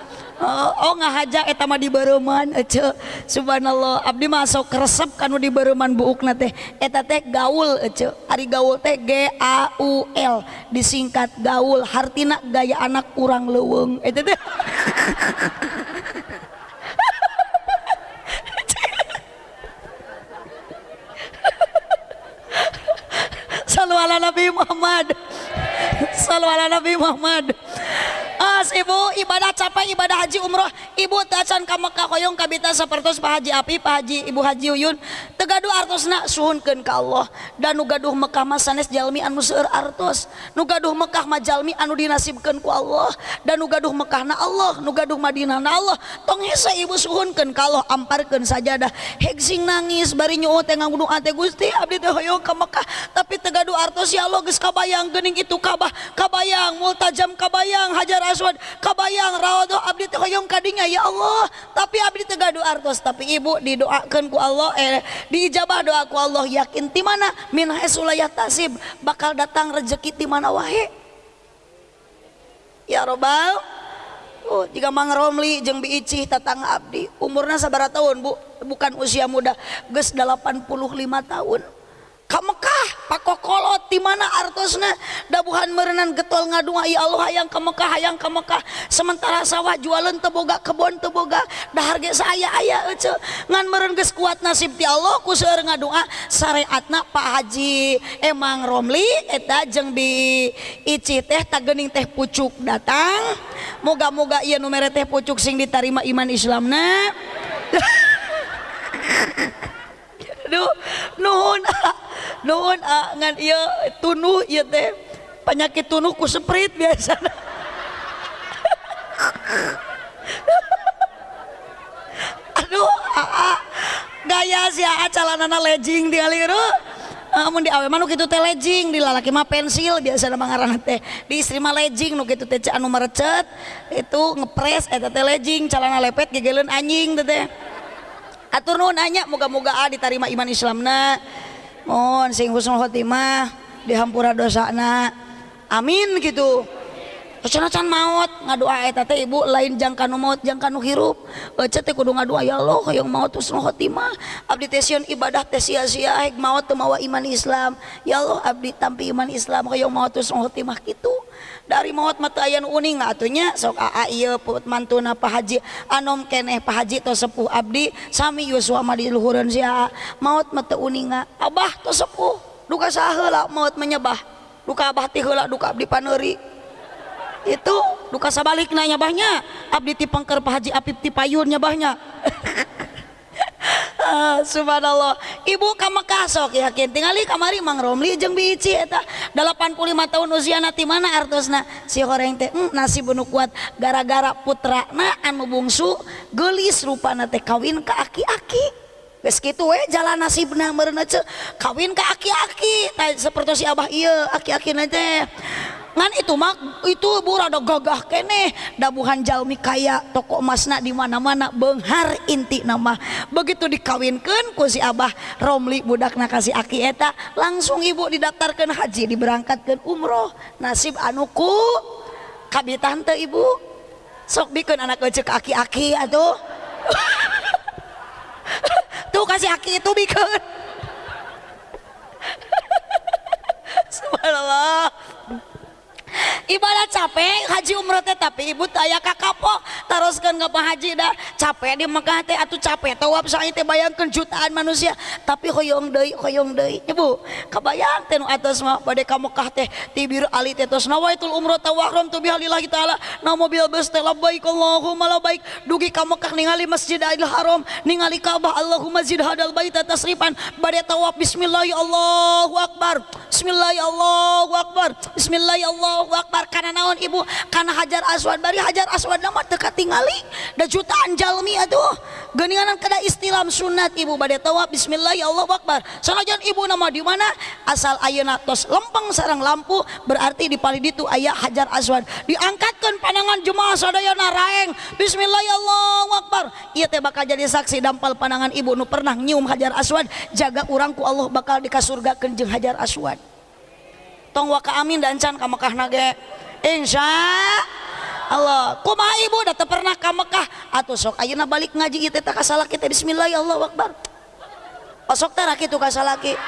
Oh, oh ngahaja eta mah di bareman ece subhanallah. Abdi masuk resep kanu di bareman buukna teh. Eta teh gaul ece ari gaul teh G A U L disingkat gaul hartina gaya anak kurang leuweung. Eta teh Salu Nabi Muhammad. Salu Nabi Muhammad. As ibu ibadah capek ibadah haji umroh. Ibu tacan ka Mekah koyong kabita sapertos Pak Haji Api Pak Haji Ibu Haji Uyun. Tegaduh artosna suhunkeun ka Allah. Dan nu gaduh Mekah mah jalmi anu seueur artos. Nu gaduh Mekah mah jalmi anu dinasibkeun ku Allah. Dan nu gaduh Mekah na Allah nu gaduh Madinah na Allah. Tong ibu suhunkeun ka Allah amparkeun sajadah. Hegsing nangis bari nyuut teh nganggudu teh Gusti abdi teh hoyong ka Mekah. Tapi tegaduh artos ya Allah kabayang geuning itu Ka'bah kabayang multajam kabayang hajar aswad kabayang rawadho abdi teh hoyong kadinya ya Allah. Tapi abdi teh gaduh artos tapi ibu didoakeun ku Allah eh diijabah doa ku Allah. Yakin ti mana? Min hasulayah tasib bakal datang rezeki ti mana wae ya robbal. Oh, jika Mang Romli jeung Bi Icih tatangga abdi umurna sabaraha tahun Bu. Bukan usia muda geus 85 tahun. Ka Mekah pakokolot di mana artosna? Dabuhan merenan getol ngadua ya Allah hayang ke Mekah hayang ke Mekah. Sementara sawah jualan teboga kebon teboga. Dahar ge saya aya ece. Ngan meren geus kuat nasib ti Allah ku seueur ngadua syariatna Pak Haji. Emang Romli eta jeung bi ici teh tagening teh pucuk datang. Moga-moga ieu nu mere teh pucuk sing ditarima iman Islamna Duh, nuhun nuhun ah, ngan iya tunuh iya teh penyakit tunuh ku seprit biasa aduh ah, ah. gaya si aa calanana legging di aliru Amun di awe mah kitu teh lejing, di lalaki mah pensil biasa nama ngaranna teh. Di istri mah lejing nu kitu teh anu merecet itu ngepres eta teh lejing, calana lepet gegeleun anjing teh teh. Atur nuhun anya moga-moga ah diterima iman Islamna. Mohon sing husnul khotimah dihampura dosana. Amin gitu. can maut ngadoa eta teh ibu lain jangka nu maut jangka nu hirup ece teh kudu ngadoa ya Allah hoyong maut husnul khotimah abdi teh ibadah teh sia-sia hek maut teu mawa iman Islam ya Allah abdi tampi iman Islam hoyong maut husnul khotimah kitu dari maut matayan uning atunya sok aa iya put mantuna Pak Haji. Anom keneh Pak Haji to sepuh abdi sami Yuswa mah diluhureun si aa. Maut mata uninga abah to sepuh. Duka saheula maut menyebah duka abah ti heula duka abdi paneri. Itu duka sabalik nanya bahnya abdi ti pangker Pak Haji Apip ti payun nyabahnya. ah, subhanallah. Ibu kamu kasok yakin? Tinggali kamari Mang Romli jeng bici eta. 85 tahun usia nanti mana artosna? Si horeng teh mm, nasi bunuh kuat. Gara-gara putra na anu bungsu gelis rupa teh kawin ke aki-aki gitu we jalan nasibna merece kawin ke aki-aki. Nah, seperti si abah iya aki-aki nanti ngan itu mak itu burada gagah kene dabuhan jalmi kaya toko emasna di mana-mana benghar inti nama begitu dikawinkan ku si abah romli budakna kasih aki eta langsung ibu didaftarkan haji diberangkatkan umroh. Nasib anuku kabitante ibu. Sok bikin anak kecil aki-aki atuh. tuh kasih aki itu bikin subhanallah ibadah capek haji umroh teh tapi ibu taya kakapo. Teruskan nggak haji dah capek di Mekah teh atau capek tawab saya teh bayangkan jutaan manusia. Tapi hoyong deui hoyong deui ibu. Kabayang teh nu atas mah pada ka Mekah teh tibir ali teh tos nawaitul umroh tawahram tu bihalillahi taala. Na mobil bus teh labbaik Allahumma labbaik. Dugi ka Mekah ningali Masjidil Haram ningali Ka'bah Allahumma zid hadal baita tasrifan. Bade tawaf bismillah Allahu akbar. Bismillah Allahu akbar. Bismillah Allahu akbar keluar karena naon ibu? Karena hajar aswad bari? Hajar aswad nama dekat tingali. Da jutaan jalmi atuh geninganan kada istilam sunat ibu. Badai tawaf bismillah ya Allah akbar. Sanajan ibu nama di mana? Asal ayeuna tos lempeng sarang lampu berarti di paliditu ayah hajar aswad. Diangkatkan pandangan jemaah sadayana raeng. Bismillah ya Allah akbar. Ieu teh bakal jadi saksi dampal pandangan ibu. Nu pernah nyium hajar aswad. Jaga urangku Allah bakal dikasurga kenjeng hajar aswad. Tong waka amin dan can ka Mekah nage. Insya Allah. Kumaha ibu udah pernah Mekah atau sok ayeuna balik ngaji ieu teh salah kita bismillah ya Allah akbar. Osok teh kitu ka salaki.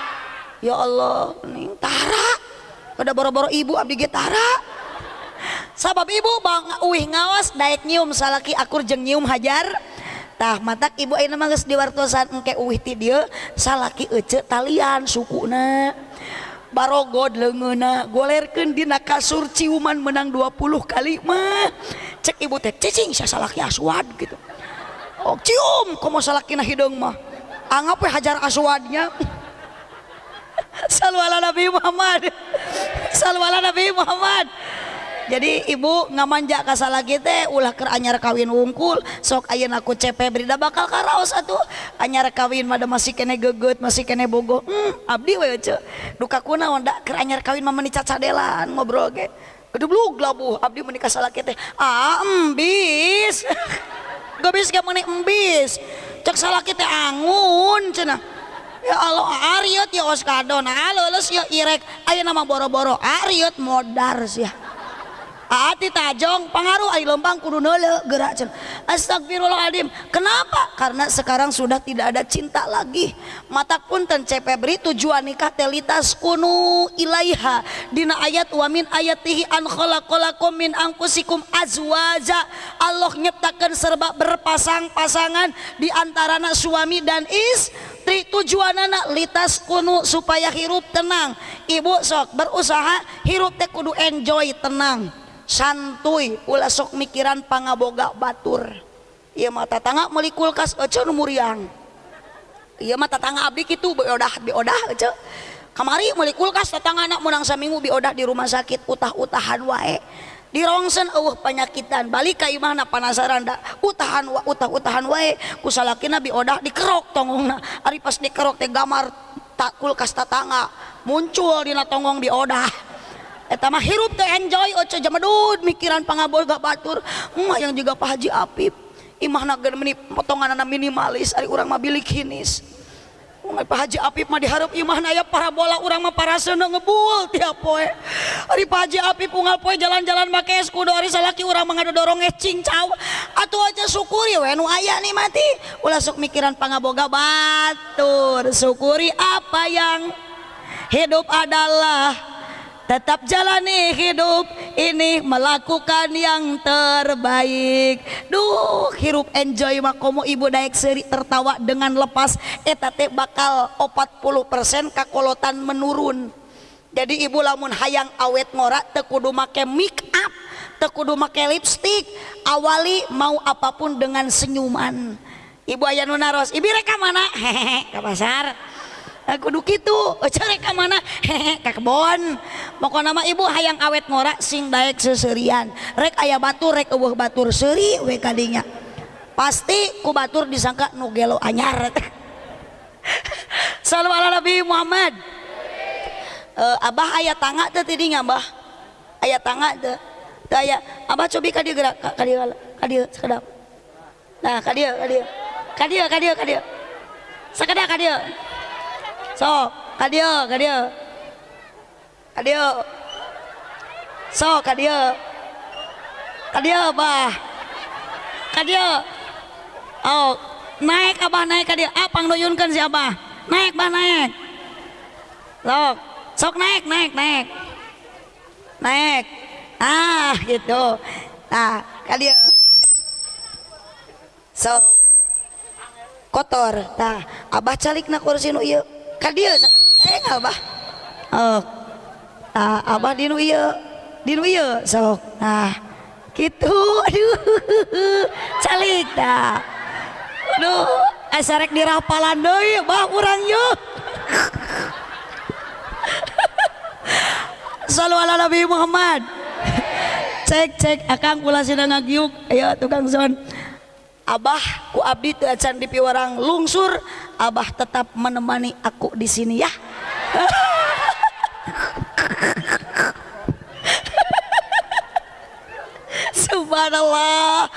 Ya Allah ning tara. Pada boro-boro ibu abdi ge tara. Sabab ibu bang uih ngawas daek nyium salaki akur jeung nyium hajar. Tah matak ibu ayeuna mah geus diwartosan engke uih ti salaki ece talian sukuna barogod lengena golerkeun dina kasur ciuman menang 20 kali mah. Cek ibu teh cicing saya salaki aswad gitu. Oh cium komo salakina hideung hidung mah. Anggap we hajar aswadnya salwala nabi Muhammad. Salwala nabi Muhammad. Jadi ibu ngamanja kasala teh ulah ker anyar kawin wungkul sok ayeuna aku cepe berida bakal karaos atuh. Anyar kawin mah masih kene geget masih kene bogo. Hmm, abdi we ce duka kunaon da ker anyar kawin mah menikah cadelan ngobrol ge. Gedeblug labuh abdi menikah salah teh. Ah embis. Gabis gak menik embis. Cek salah kita angun cenah. Ya Allah ariot ya oskado nah lulus ya irek. Ayo nama boro-boro ariot modar sih hati tajong pengaruh ay lompang kudu nole gerak cen astagfirullahaladzim. Kenapa? Karena sekarang sudah tidak ada cinta lagi. Mata pun ten beri tujuan nikah telitas kunu ilaiha. Dina ayat wamin ayatihi an khalaqalakum min angkusikum azwaja. Allah nyiptakan serba berpasang-pasangan di antara suami dan istri. Tujuan anak litas kunu supaya hirup tenang. Ibu sok berusaha hirup teh kudu enjoy tenang santuy ulah sok mikiran pangaboga batur. Ieu mata tangga meli kulkas ece muriang. Ieu mata tangga abdi kitu beodah beodah ece kamari meli kulkas tetangga anak menang saminggu beodah di rumah sakit utah-utahan wae. Di rongsen uh penyakitan. Balik ka imahna panasaran da utahan wa utah utahan wae kusalakina biodah dikerok tongongna ari pas dikerok teh gamar tak kulkas tatangga muncul dina tonggong beodah. etama hirup teh enjoy oce jamadud mikiran pangabol gak batur emak yang juga Pak Haji Apip imah nagar meni potongan anak minimalis ari urang mah bilik hinis Ungai Pak Haji Apip mah diharap imah naya parabola urang mah para ngebul tiap poe. Ari Pak Haji Apip unggal poe jalan-jalan make es kudu ari salaki urang mah ngadodorong es cincau. Atuh aja syukuri we nu aya mati. Ulah sok mikiran pangaboga batur. Syukuri apa yang hidup adalah tetap jalani hidup. Ini melakukan yang terbaik. Duh hirup enjoy makomo ibu daek seri tertawa dengan lepas. Etate bakal 40% kakolotan menurun. Jadi ibu lamun hayang awet ngorak tekudu make make up tekudu make lipstick awali mau apa pun dengan senyuman. Ibu ayah nunaros ibu reka mana? Hehehe ke pasar Eh, kudu gitu eh, cari ke mana? Hehe ke kebon. Pokoknya nama ibu hayang awet ngorak sing daek seserian. Rek ayah batur rek eueuh batur seuri we kadinya pasti ku batur disangka nugelo anyar. Salam ala nabi Muhammad. Uh, abah ayah tangga teh tidinya abah. Ayah tangga teh. Teh ayah abah cobi ka dieu gerak ka dieu ka dieu sekedap. Nah ka dieu ka dieu. Ka dieu ka dieu ka dieu. Sekedap ka dieu. So. Kadia kadia kadia so kadia kadia bah kadia oh naik abah naik kadia apa nuyunkan si abah naik bah naik. Sok sok naik naik naik. Naik. Ah gitu. Nah kadia so. Kotor. Nah abah calik na kursi nu iya dia bah oh. nah, Abah Dinu Dinu sok nah gitu. Aduh calik dah aduh esarek dirapalan deui bah urang yuk Salu ala Nabi Muhammad. Cek cek akang kula sidang ngagiuk ayo tukang son. Abah ku abdi teu acan di piwarang lungsur Abah tetap menemani aku di sini ya. Subhanallah.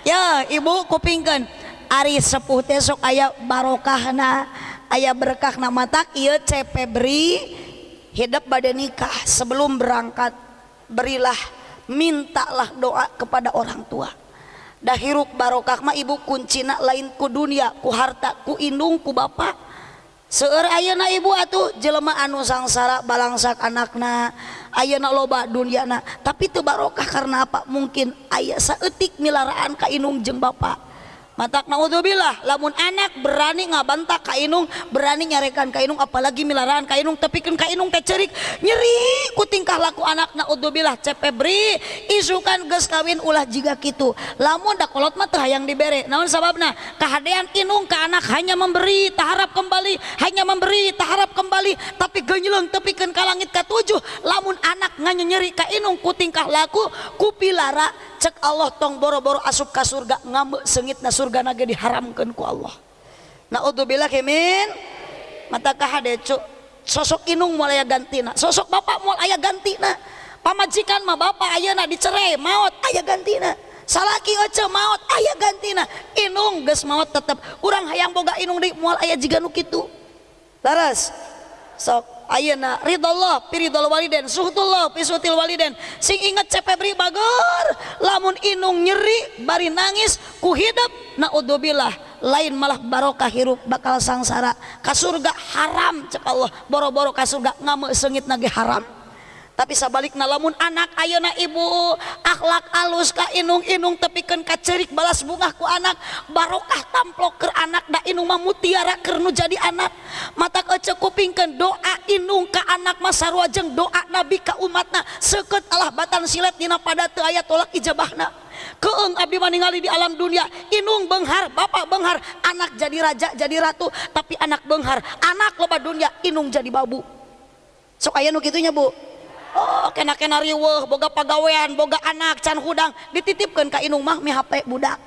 Ya ibu kupingkan Ari sepuh teh sok aya barokahna aya berkah na matak ieu cepebri hidup badan nikah. Sebelum berangkat berilah mintalah doa kepada orang tua dahiruk Barokahmah Ibu kuncina lain ku dunia ku harta ku indung ku Bapak seueur Ayeuna Ibu atuh jelema anu sangsara balangsak anakna Ayeuna loba dunyana tapi teu Barokah karena apa? Mungkin aya saeutik milaraan ka indung jeung Bapak matak naudzubillah. Lamun anak berani ngabantak ka inung berani nyarekan ka inung apalagi milaraan ka inung tepikeun ka inung teh cerik nyeri ku tingkah laku anak naudzubillah. Cepebri isukan geus kawin ulah jiga kitu. Lamun da kolot mah teu hayang dibere naon sababna? Kahadean inung ka anak hanya memberi taharap kembali hanya memberi taharap kembali tapi genyeuleng tepikeun ka langit ka tujuh. Lamun anak nganyeri ka inung ku tingkah laku ku pilara cek Allah tong boro-boro asup ka surga ngambe sengit na surga surga naga diharamkan ku Allah. Naudzubillah kemin matakah hadecu cuk sosok inung mulai gantina. Sosok bapak mulai aya gantina. Pamajikan mah bapak ayeuna dicerai maut ayah gantina. Salaki oce maut ayah gantina. Inung ges maut tetep. Kurang hayang boga inung di aya jiga nu nukitu laras sok. Ayeuna ridallah piridhol waliden suhtullah pisutil waliden. Sing inget cepebri bagor lamun inung nyeri bari nangis ku hidup naudzubillah lain malah barokah hirup bakal sangsara. Ka surga haram cek Allah boro-boro ka surga ngame sengit nage haram. Tapi sabalikna lamun anak ayeuna ibu akhlak alus ka inung-inung tepikeun ka cerik balas bunga ku anak barokah tamplok ke anak da inung mah mutiara keur nu jadi anak. Mata ece kupingkeun doa inung ka anak mah sarua jeung doa nabi ka umatna. Seukeut Allah batan silet dina pada teu aya tolak ijabahna. Keeng abdi ningali di alam dunia inung benghar bapak benghar anak jadi raja jadi ratu tapi anak benghar anak loba dunia inung jadi babu. Sok aya nu kitunya bu Oh kena-kena riweh boga pagawean boga anak can hudang. Dititipkan ke inung mah mi HP budak.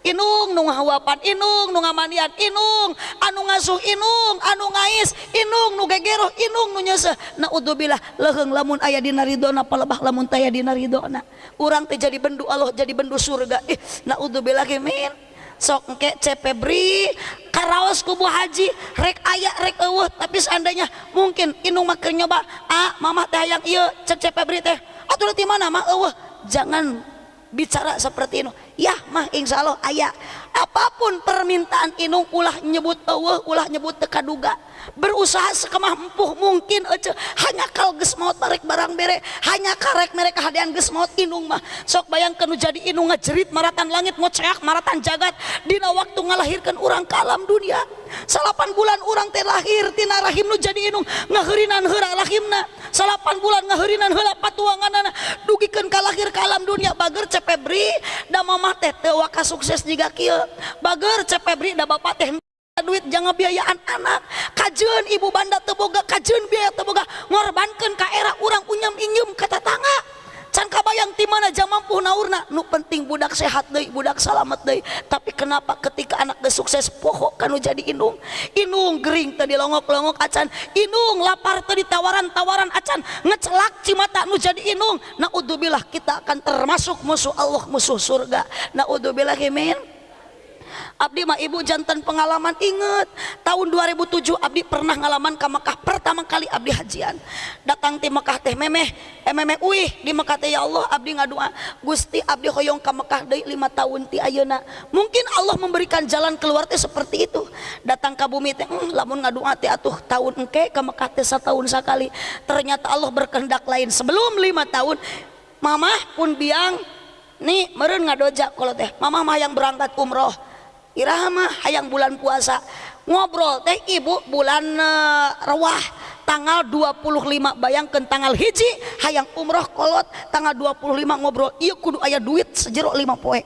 Inung nu ngahawapan Inung nu ngamanian Inung anu ngasuh Inung anu ngais Inung nu gegero Inung nu nyese naudzubillah leheng lamun aya dina ridona palebah lamun taya dina ridona urang teh jadi bendu Allah jadi bendu surga. Ih naudzubillah kemin sok engke cepebri karaos kubu haji rek aya rek eueuh. Tapi seandainya mungkin Inung keur nyoba ah mamah teh hayang ieu cek cepebri teh. Atuh di mana mah eueuh? Jangan bicara seperti itu ya mah insya Allah ayah apa pun permintaan inung ulah nyebut Allah ulah nyebut tekaduga. Berusaha sekemah empuh mungkin aja hanya kal ges maut barek barang bere hanya karek mereka hadian ges maut inung mah. Sok bayangkan nu jadi inung ngejerit maratan langit ngoceak maratan jagat. Dina waktu ngalahirkan orang ke alam dunia salapan bulan orang teh lahir tina rahim nu jadi inung ngaherinan heura rahimna. Salapan bulan ngaherinan heula patuanganana dugikan kalahir ke alam dunia bager cepebri da mamah teh teu sukses juga kieu bager cepebri da bapak teh duit jangan biayaan anak. Kajen ibu banda teboga kajen biaya teboga. Ngorbankan ka era orang unyam inyum kata tangga can kabayang ti mana jam mampu naurna? Nu penting budak sehat deui budak selamat deui. Tapi kenapa ketika anak geus sukses pokok kanu jadi inung inung gering tadi longok-longok acan. Inung lapar tadi tawaran-tawaran acan. Ngecelak cimata nu jadi inung naudzubillah kita akan termasuk musuh Allah musuh surga. Naudzubillah min Abdi mah ibu jantan pengalaman inget tahun 2007 Abdi pernah ngalaman ke Mekah. Pertama kali Abdi hajian. Datang di Mekah teh memeh eh memeh uih. Di Mekah teh ya Allah Abdi ngadua Gusti Abdi hoyong ke Mekah deui lima tahun ti ayeuna. Mungkin Allah memberikan jalan keluar teh seperti itu. Datang ke bumi teh hmm, lamun ngadua teh atuh tahun engke ke Mekah teh setahun sekali. Ternyata Allah berkehendak lain sebelum lima tahun. Mamah pun biang nih meren ngadoja. Kalau teh mamah mah yang berangkat umroh Irahama hayang bulan puasa. Ngobrol teh ibu bulan uh, rewah tanggal 25 bayangkan tanggal hiji hayang umroh kolot tanggal 25 ngobrol iya kudu ayah duit sejero 5 poe.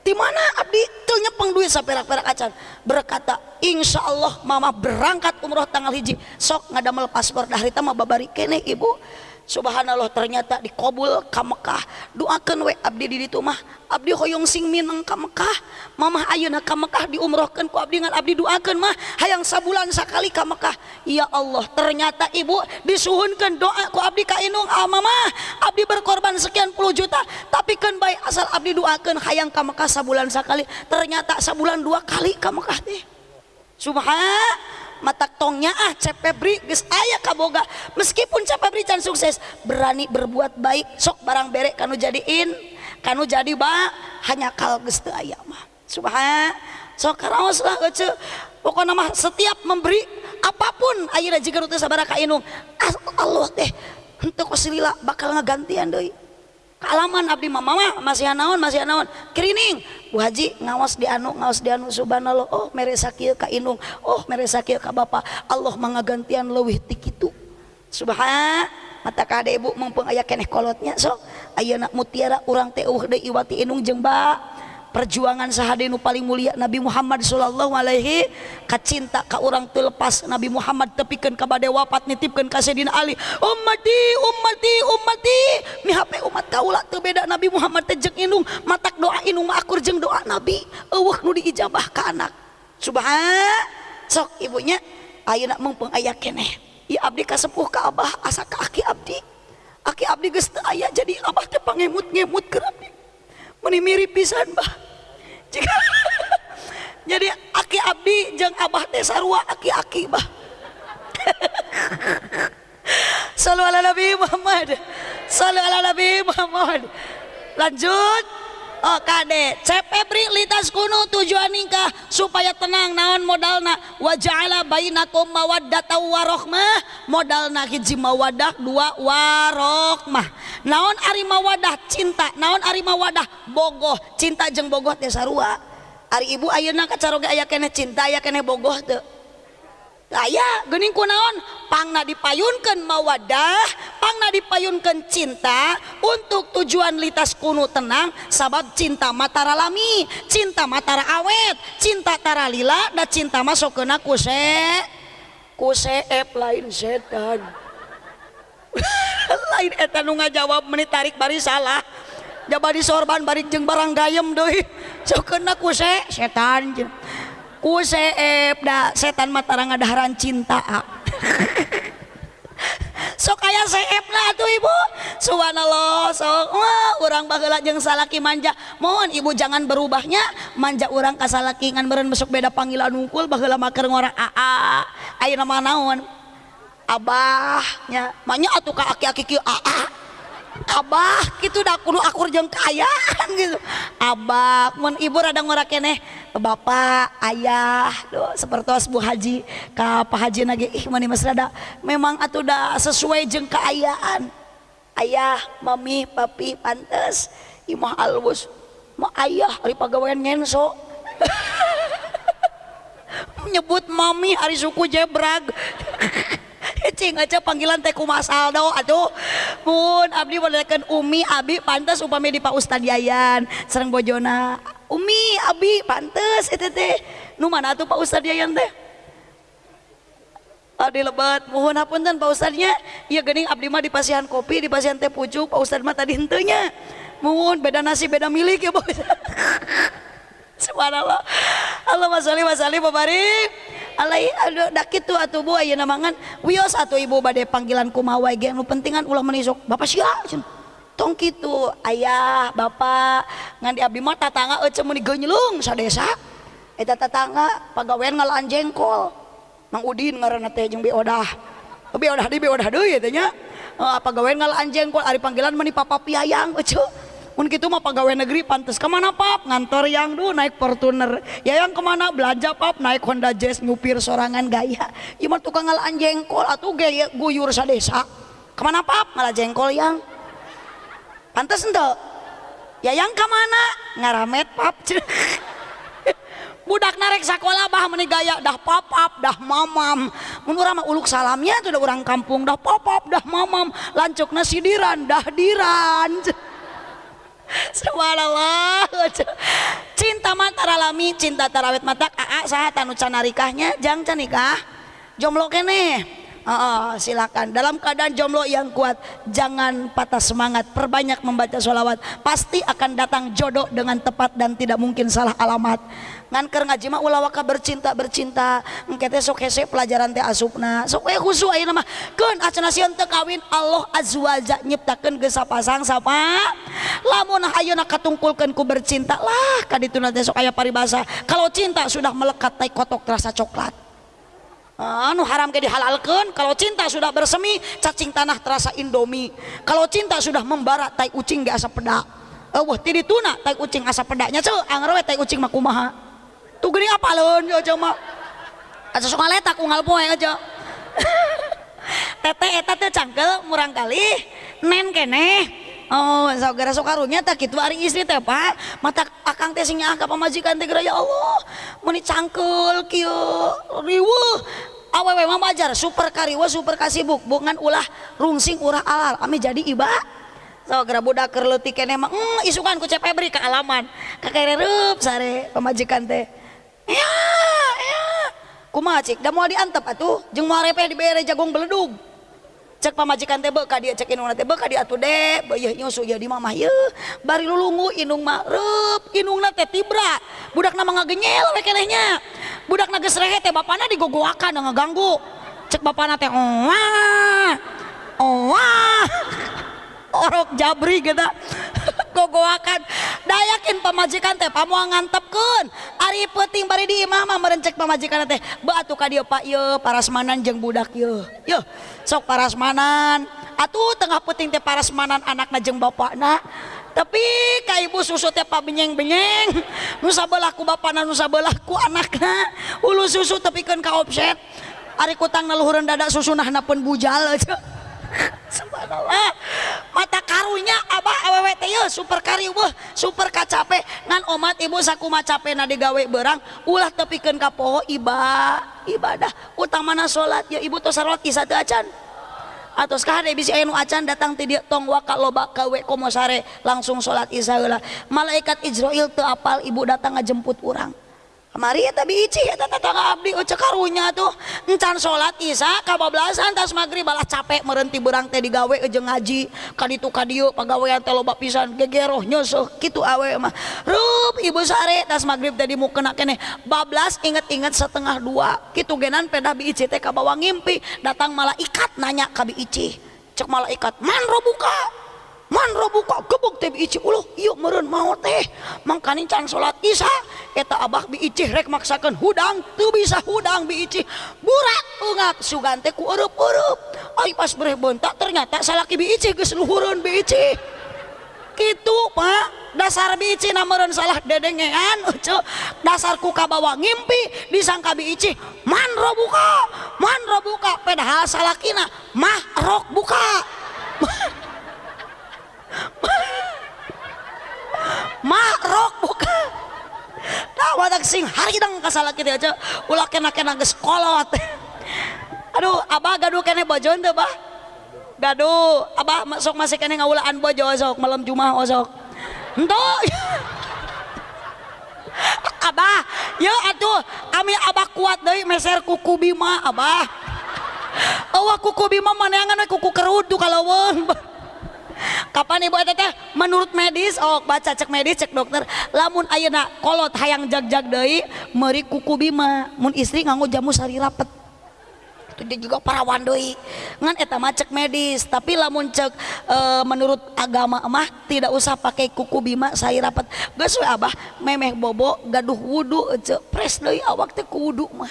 Di mana abdi tuh nyepeng duit saperak-perak acan. Berkata insya Allah mama berangkat umroh tanggal hiji. Sok ngadamel paspor dari mah babari kene ibu Subhanallah ternyata dikobul ke Mekah. Doakan we abdi di ditu mah. Abdi hoyong sing minang ke Mekah. Mamah ayeuna ke Mekah diumrohkan ku abdi ngan abdi doakan mah. Hayang sabulan sekali ke Mekah. Ya Allah ternyata ibu disuhunkan doa ku abdi ka inung ah mama abdi berkorban sekian puluh juta tapi kan baik asal abdi doakan hayang ke Mekah sabulan sekali ternyata sabulan dua kali ke Mekah teh. Subhan mata tongnya ah cepebri geus aya kaboga meskipun cepebri can sukses berani berbuat baik sok barang berek kanu jadiin kanu jadi ba hanya kal geus teu aya mah. Subhan sok karaos lah ece pokoknya mah setiap memberi apa pun ayeuna jika teu sabaraha ka inung Allah teh henteu kosilila bakal ngagantian deui kealaman Abdi Mama masih naon masih naon kerining Haji ngawas di anu ngawas di anu Subhanallah Oh mere sakieu Ka Inung. Oh mere sakieu Ka Bapak Allah mangagantian leuwih ti kitu. Subhanallah mata ka ibu mumpung aya keneh kolotnya sok Ayeuna mutiara urang teh eueuh deui iwati Inung jeung ba. Perjuangan sahadinu paling mulia Nabi Muhammad sallallahu alaihi kacinta ka orang lepas Nabi Muhammad tepikeun ka bade wafat nitipkeun ka Sayyidina Ali. Ummati ummati ummati! Mihape umat kaula teu beda Nabi Muhammad teh jeung inung matak doa inung mah akur jeung doa Nabi. Eueuh nu diijabah ka anak. Subhan sok ibunya ayeuna mumpung aya keneh. Ya abdi kasepuh ka abah asa ka aki abdi. Aki abdi geus teu aya jadi abah teh pangemut-ngemut ke abdi meni mirip pisan bah jika jadi aki abdi jeng abah teh sarua aki-aki bah Salu ala Nabi Muhammad. Salu ala Nabi Muhammad. Lanjut Kade Cepebri litas kuno tujuan nikah supaya tenang naon modalna? Wa ja'ala bainakum mawaddata warohmah modalna hiji mawadah dua warohmah naon ari mawadah cinta? Naon ari mawadah bogoh? Cinta jeng bogoh teh sarua. Ari ibu ayeuna kacaroge aya cinta aya kene bogoh teu aya gening kunaon pangna dipayunkan mawadah pangna dipayunkan cinta untuk tujuan litas kuno tenang sabab cinta matara lami cinta matara awet cinta tara lila dan cinta masuk kena kuse. Kuse ep lain setan. Lain eta nu ngajawab menit tarik bari salah. Jabari sorban bari jeung barang gayem deui. sok kena kuse setan jeng ku seep da setan matarang adaharan cinta sok aya seep lah tuh ibu. Subhanallah sok wah orang bagela jeung salaki manja. Mohon ibu jangan berubahnya. Manja orang ka salaki ngan meureun besok beda panggilan unggul bagela maker ngora aa ayeuna mah naon? Abahnya. Manya atuh ka aki-aki kieu aa Abah gitu dah kudu akur jeng kayaan gitu. Abah mun ibu rada ngora keneh bapak ayah do seperti Bu Haji ka Pak Haji lagi ih mani mas rada memang atuh dah sesuai jeng keayaan ayah mami papi pantes imah alus ma ayah hari pegawaian ngenso. Menyebut mami hari suku jebrag cing aja panggilan teh kumasal do aduh pun abdi balikan umi abi pantas upami di Pak Ustad Yayan serang bojona umi abi pantas itu teh nu mana tuh Pak Ustad Yayan teh Adi lebat, mohon dan Pak Ustadnya. Iya gening abdi mah di pasihan kopi, di pasihan teh pucuk, Pak Ustad mah tadi hentenya. Mohon beda nasi beda milik ya Pak Ustad. Subhanallah. Allahumma sholli wa sallim wa. alai aduh dak kitu atuh bu ayeuna mangan. Wios atuh ibu bade panggilan kumawai ge nu pentingan ulah menisok bapak sia tong kitu ayah bapak ngan di abdi mah tatangga euceu mun digeunyeulung sadesa. Eta tatangga pagawean ngalaan jengkol. Mang Udin ngaranna teh jeung bi odah bi odah di bi odah deui teh nya. Apa pagawean ngalaan jengkol ari panggilan meni papa piayang euceu mun gitu mah pegawai negeri pantas ke mana pap? Ngantor yang dulu naik Fortuner. Ya yang ke mana? Belanja pap. Naik Honda Jazz nyupir sorangan gaya. Ima tukang ngalaan jengkol. Atau gaya guyur sadesa ke mana pap? Ngalah jengkol yang. Pantas ente. Ya yang ke mana? Ngaramet pap. Budak narek sekolah bah meni gaya. Dah papap dah mamam. Menurut mah uluk salamnya tuh udah orang kampung. Dah papap dah mamam. Lancuk nasi diran dah diran Subhanallah. Cinta mata alami, cinta tarawet mata aa saha tanu canarikahnya jang canikah. Jomblo kene. Uh, silakan dalam keadaan jomblo yang kuat jangan patah semangat perbanyak membaca sholawat pasti akan datang jodoh dengan tepat dan tidak mungkin salah alamat ngan ker ngaji mah ulah waka bercinta bercinta. Engke teh sok hese pelajaran teh asupna. Sok we khusu ayeuna mah. Keun acan sieun teu kawin Allah azza wa jalla nyiptakeun geus sapasang sapa? Lamun ayeuna katungkulkeun ku bercinta lah kadituna teh sok aya paribasa. Kalau cinta sudah melekat tai kotok rasa coklat. Anu haram ke dihalalkan kalau cinta sudah bersemi cacing tanah terasa indomie. Kalau cinta sudah membara tai ucing ge asa pedak eueuh ti dituna tai ucing asa pedaknya ceu anger we tai ucing mah kumaha tuh gini apa lon aja mah aja sok ngaletak unggal poe aja. Tete eta teh cangkel murang kali. Nen kene. Oh, saudara sok karunya tak gitu hari istri teh Pak. Mata akang teh sing ka pamajikan teh ya Allah. Meni cangkel kieu riweuh. Awewe mah majar super kariwa super kasibuk. Bungan ulah rungsing urah alal. Ami jadi iba. So gara budak keur leutik kene mah mm, isukan ku cep Febri ke alaman kakereup sare pamajikan teh ya ya. Kumaha cik da moal diantep atuh. Jeung moal repe dibere jagung beledug cek pamajikan teh beuka dia cek inung teh beuka dia atuh deh beueuh nyusu ya di mamah ye bari lulungu inung mah reup inungna teh tibra. Budak nama ngagenyel we kenehnya budak geus rehe teh bapana digogoakan ngaganggu cek bapana teh oh oh orok jabri gitu gogoakan dayakin pemajikan teh pamuang ngantepkeun. Ari peuting bari di imah mah merencek pemajikan teh. Batu ka dieu pak. Ieu parasmanan jeung budak ieu yeuh sok parasmanan. Atuh tengah peuting teh parasmanan anakna jeung bapakna. Tapi ka ibu susu teh benyeng-benyeng ku bapana nu sabeulah ku anakna. Ulu susu tepikeun ka offset. Ari kutang naluhureun dada susunahna pun bujal aja Subhanallah. Mata karunya abah awewe teh super kari super kacape ngan omat ibu saku macape na digawe berang ulah tepikeun ka poho iba ibadah utamana salat ya ibu tos salat teu acan. Atos kahade bisi aya nu acan datang ti tong waka loba kawe komo sare langsung salat heula. Malaikat Israil teu apal ibu datang ngajemput urang. Kemari tapi ici ya tetangga abdi ucek karunya tuh. Encan sholat isya kabablasan tas maghrib balah capek merenti berang teh digawe ejeng ngaji. Kaditu kadiu pegawaian teh loba pisan gegeroh nyusuh gitu awe mah. Rup ibu sare tas maghrib tadi mau kena kene bablas inget-inget setengah dua. Gitu genan peda bi ici teh kabawa ngimpi. Datang malaikat nanya kabi ici cek malaikat man buka manbuka gebuk mau teh. Mangkanincan salat Isa eta Abah biih rek maksakan hudang tuh bisa hudang bici burak ungak suganteku urup-urup Ay pas bereh bontak ternyata salaki bici gesluhurun bici gitu Pak. Dasar bici namun salah dedengean ucu dasar kuka bawa ngimpi disangka bici manro buka manro buka. Pedahal salakina mah rok buka. Makrok buka nah wadak sing hari dang kasalah kita aja. Ulah kena kena ges kolot aduh abah gaduh kene bojon tuh bah. Gaduh abah masuk masih kene ngaulaan bojo osok malam jumat osok entuk abah ya atuh ami abah kuat deh meser kuku bima abah. Awak kuku bima mana yang kuku kerudu kalau wong kapan ibu teh menurut medis oh baca cek medis cek dokter. Lamun ayeuna kolot hayang jag-jag deui meuri kuku bima. Mun istri nganggo jamu sari rapet. Itu dia juga perawan deui. Ngan eta mah cek medis tapi lamun cek e, menurut agama mah tidak usah pakai kuku bima sari rapet. Geus abah memeh bobo gaduh wudu cek pres deui awak teh wudu mah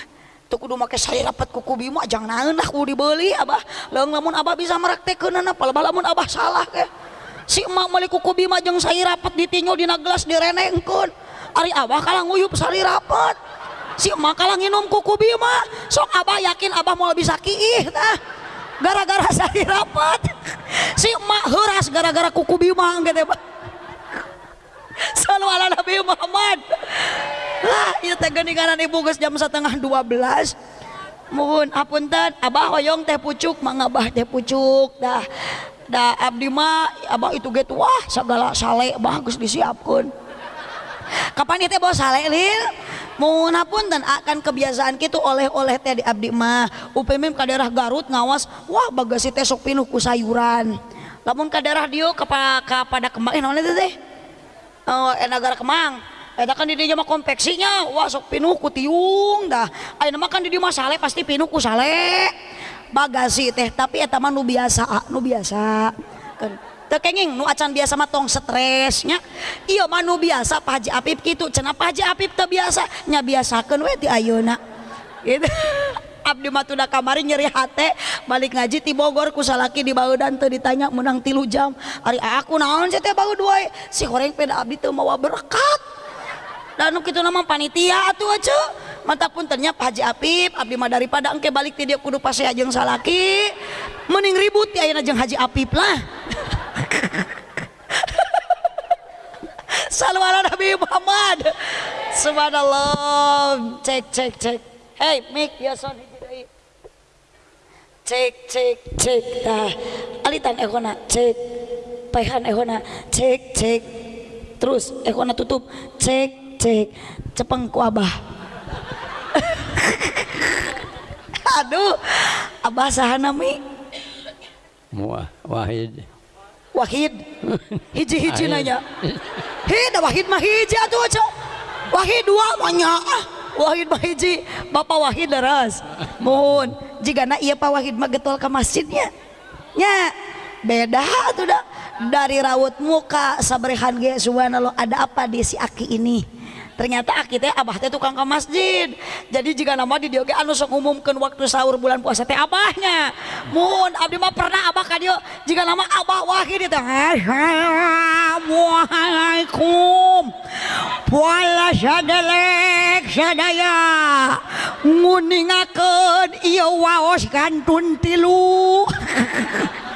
kudu make saya rapat kuku bima jangan naenah kudu dibeli abah. Leung lamun abah bisa meraktekeun na palebah lamun abah salah ke si emak meuli kuku bima jeung saya rapat ditinjau dina gelas direnengkeun ari abah kalah nguyup sari rapat si emak kalah nginum kuku bima sok abah yakin abah mau bisa kiih tah. Gara-gara sari rapat si emak heuras gara-gara kuku bima gitu bah Salam ala Nabi Muhammad. Lah iya teh geninganan ibu geus jam setengah 12 mohon apunten abah hoyong teh pucuk mangabah teh pucuk dah. Dah abdi mah abah itu gitu wah segala sale bagus disiapkan kapan itu bawa sale lil? Mohon apunten akan kebiasaan gitu oleh-oleh teh di abdi mah. Upemim ke daerah Garut ngawas wah bagasi teh sok pinuh ku sayuran. Lamun ke daerah dia kepada kembang eh naon teh Eh, eh, uh, enagara Kemang eh, kan di dia mah konveksinya, wah sok pinuh pinuku tiung dah air makan mah sale pasti pinuku sale. bagasi teh tapi eta mah nu biasa nu biasa. Tekenging nu acan biasa mah tong stresnya iya mah nu biasa Pak Haji Apip gitu cenah Pak Haji Apip teu biasa nya biasakeun we ti ayeuna gitu. Abdi mah udah kamari nyeri hate balik ngaji ti Bogor ku salaki di dan teu ditanya menang tilu jam? Ari aku naon sih teh baud wae si goreng peda abdi teu mawa berkat. Dan gitu nama panitia atuh aja mata pun ternyata Haji Apip abdi mah daripada engke balik ti dia kudu pase ajeng salaki. Mending ribut ya ayeuna jeung Haji Apip lah. Salawat Nabi Muhammad. Subhanallah. Cek cek cek. Hey mik ya cek cek cek. Dah alitan ehona cek. Paihan ehona cek cek. Terus ehona tutup cek cek. Cepeng ku abah. Aduh abah sahana mi wahid. Wahid. Hiji-hiji nanya. Hid wahid mah hiji atuh aja wahid dua manya ah wahid mah hiji. Bapak wahid daras mohon jika na iya pak wahid mah getol ke masjidnya. Nya beda tuh dah. Dari rawut muka sabrehan ge subhanallah ada apa di si aki ini ternyata kita abah teh tukang ke masjid. Jadi jika nama di dia anu sok umumkan waktu sahur bulan puasa teh abahnya. Mun abdi mah pernah abah ka dia jika nama abah wahid itu Assalamualaikum. Wala sadelek sadaya. Nguningakeun ieu waos kantun tilu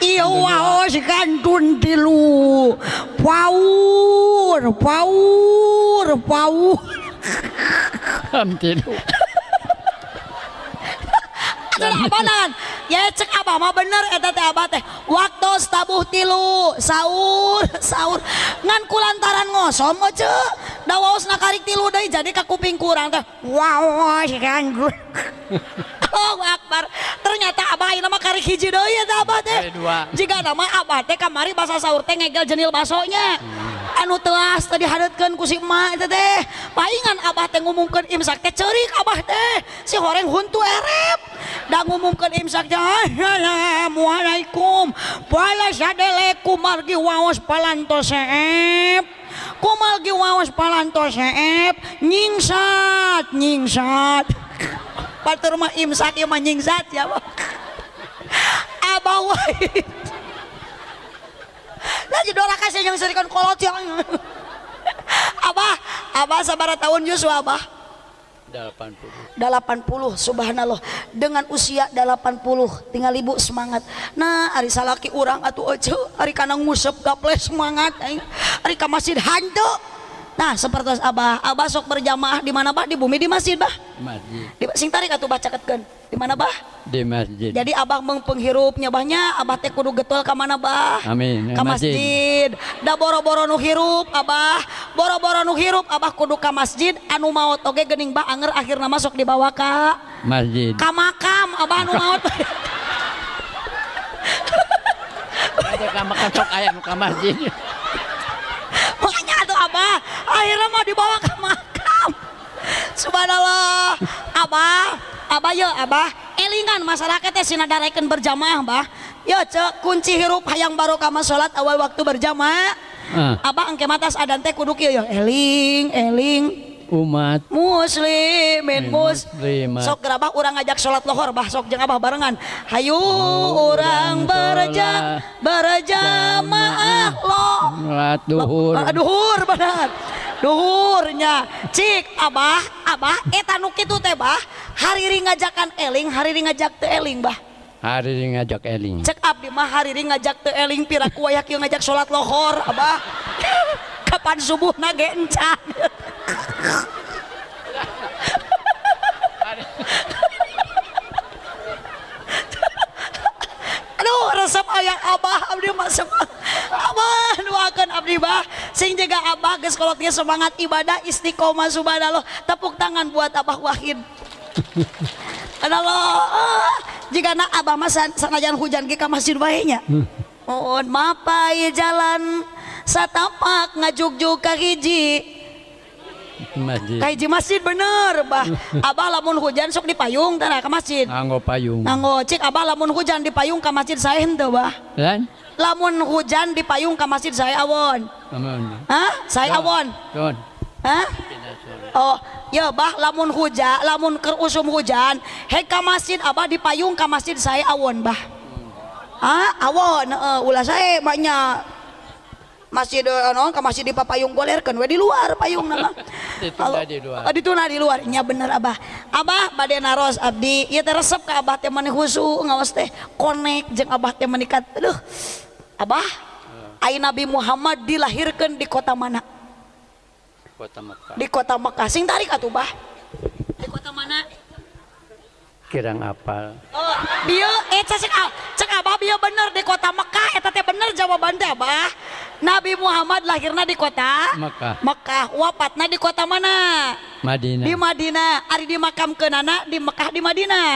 iya waos kantun tilu paur paur paur am tilu abanan ya cek abah mah bener eta teh abah teh? Waktu tabuh tilu sahur sahur. Ngan kulantaran ngosom aja da waos na karik tilu deui jadi ka kuping kurang teh. Wow ganggu. Oh Akbar. Ternyata abah ieu mah karik hiji deui eta abah teh? Jika nama abah teh kamari bahasa sahur teh ngegel jenil basonya anu teas tadi hadatkan ku si emak itu teh. Palingan abah teh ngumumkan imsak teh cerik abah teh si horeng huntu erep. Da ngumumkan imsak teh assalamualaikum. Wala sadele kumargi waos palantos seep. Kumargi waos palantos seep. Nyingsat nyingsat. Patur mah imsak ya mah nyingsat ya abah abah Lagi dora kasih yang serikan kolot yang. Abah, abah sabara tahun Yusuf abah. 80 80 subhanallah dengan usia 80 tinggal ibu semangat nah hari salaki orang atuh ece hari kana ngusep gaples semangat aing. hari ka masjid hantu nah seperti abah abah sok berjamaah di mana bah? Di bumi di masjid bah. Masjid. Di sing tarik atuh baca ketkeun. Di mana bah? Di masjid. Jadi abah mengpenghirup nyabahnya abah teh kudu getol ka mana bah? Amin. ka Masjid. masjid. Da boro-boro nu hirup abah. Boro-boro nu hirup abah kudu ka masjid. Anu maot oge geuning bah? Anger akhirna masuk dibawa ka masjid. ka makam. Abah anu maot ada kamar sok aya nu ka masjid dibawa ke makam. Subhanallah. Abah abah ya abah. Elingan masyarakatnya sinadarekan berjamaah bah ya cek kunci hirup hayang baru kama sholat awal waktu berjamaah. Uh. abah engke matas adan teh kuduk ya eling eling. Umat. Muslimin muslimat. sok gerabah orang ngajak sholat lohor bah sok jeng abah barengan. Hayu oh, orang berja berjamaah lo. Sholat duhur. Eh, duhur benar. duhurnya. Cik Abah Abah eta etanuk teh bah? Hariri ngajakan eling hariri ngajak te eling bah. Hariri ngajak eling. Cek Abdi mah hariri ngajak te eling piraku wayak ngajak sholat lohor Abah. Kapan subuh na gencan resep ayah abah abdi semangat abah doakan abdi bah. Sing jaga abah geus kolotnya semangat ibadah istiqomah subhanallah. Tepuk tangan buat abah wahid. Allah jika nak abah mah san- sanajan hujan ke ka masjid bae nya mohon mapai jalan. Satapak ngajuk-juk ka hiji Kaiji masjid bener. Bah Abah lamun hujan sok di payung tanah ke masjid. Nganggo payung. Nganggo cik abah lamun hujan di payung ke masjid saya henteu bah. Kan? Lamun hujan di payung ke masjid saya awon. Amun Hah? Saya awon. Don. Hah? Oh ya bah lamun hujan lamun ker usum hujan Heka masjid abah di payung ke masjid saya awon bah. Hmm. Hah? Awon uh, ulah saya banyak masih eh, non masih di papayung golerkan we di luar payung nama dituna oh, di luar nya bener abah abah badai naros abdi ya teresep ke abah teh mana husu ngawas teh konek jeng abah teh menikat aduh abah eh. ai Nabi Muhammad dilahirkan di kota mana? Kota Mekah. Di kota Mekah. Sing tarik atuh, Bah. Di kota mana? Kirang apal. Oh, dia eh cek cek abah dia bener di kota Mekah eta teh bener jawaban teh, Abah. Nabi Muhammad lahirna di kota Mekah. Mekah, wafatna di kota mana? Madinah Di Madinah. Ari dimakamkeunana di Mekah di Madinah.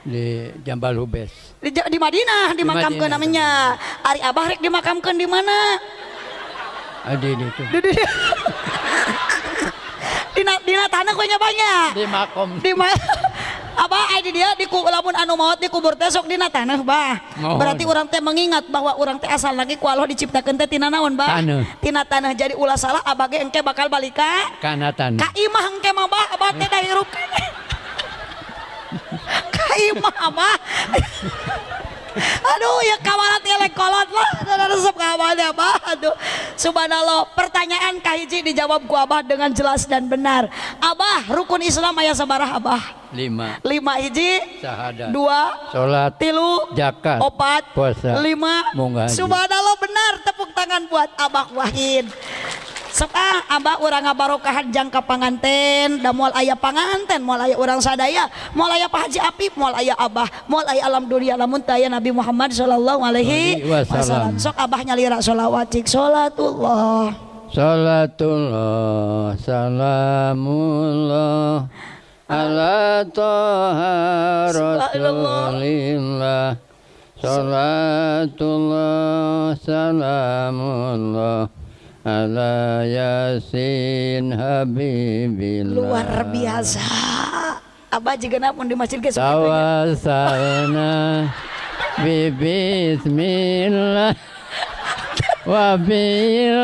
di Jambal Hubes Di, di Madinah dimakamkeun Madinah. namanya. Ari Abah rek dimakamkeun di mana? Adi itu Di di Dina dina tanah gue banyak. di makom Di ma Abah ID dia di lamun anu maut di kubur teh sok dina tanah bah. Oh. Berarti orang teh mengingat bahwa orang teh asal lagi ku Allah diciptakeun teh tina naon bah? Taneuh. Tina tanah jadi ulah salah abah ge engke bakal balik ka kana. Ka imah engke mah bah abah teh dahirup. ka imah abah. Aduh ya kawalat elek kolot lah. Ada resep kawannya abah Aduh. Subhanallah Pertanyaan kahiji dijawab ku abah dengan jelas dan benar. Abah rukun Islam ayah sabarah abah. Lima. Lima hiji. Syahadat. Dua. Sholat. Tilu. Zakat. Opat. Puasa. Lima. Munggah haji. Subhanallah benar. Tepuk tangan buat abah Wahid Sok ah, abah urang ngabarokahan jangka panganten. Da moal aya panganten moal aya urang sadaya. Moal aya Pak Haji Apip moal aya abah moal aya alam dunia. Lamun teu aya Nabi Muhammad sallallahu alaihi wasallam. sok abah nyalira sholawat cik. Sholatullah Salatullah salamullah ala toha rasulillah. Salatullah salamullah ala yasin habibillah. Luar biasa. Abah juga napun di masjid guys Tawasalna bi bismillah wa bil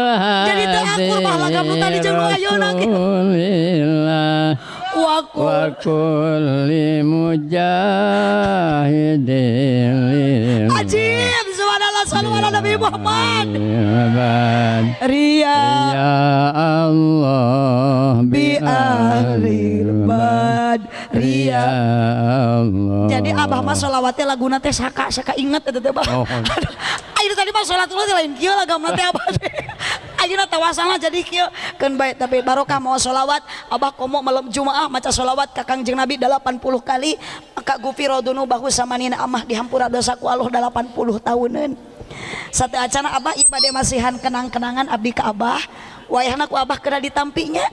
Jadi bah lagam nu tadi waku wa kulli mujahidin ajib sallu ala nabi Muhammad. Ria. Ya Allah bi ahli bad Ya Ria. Allah. Jadi abah mah sholawatnya laguna teh saka saka inget itu teh bah Oh. ayo tadi mah sholatullah teh lain kieu lagam teh abah. Teh ayeuna tawasalna jadi kieu. Keun bae tapi barokah mau sholawat. Abah komo malam jumaah maca sholawat ka kangjeng nabi 80 kali. Maka gufiro dunu bahu samanina amah dihampura dosa ku Allah 80 tahunan satu acana Abah ibadah masihan kenang-kenangan Abdi ke Abah. Wayahku Abah kena ditampinya.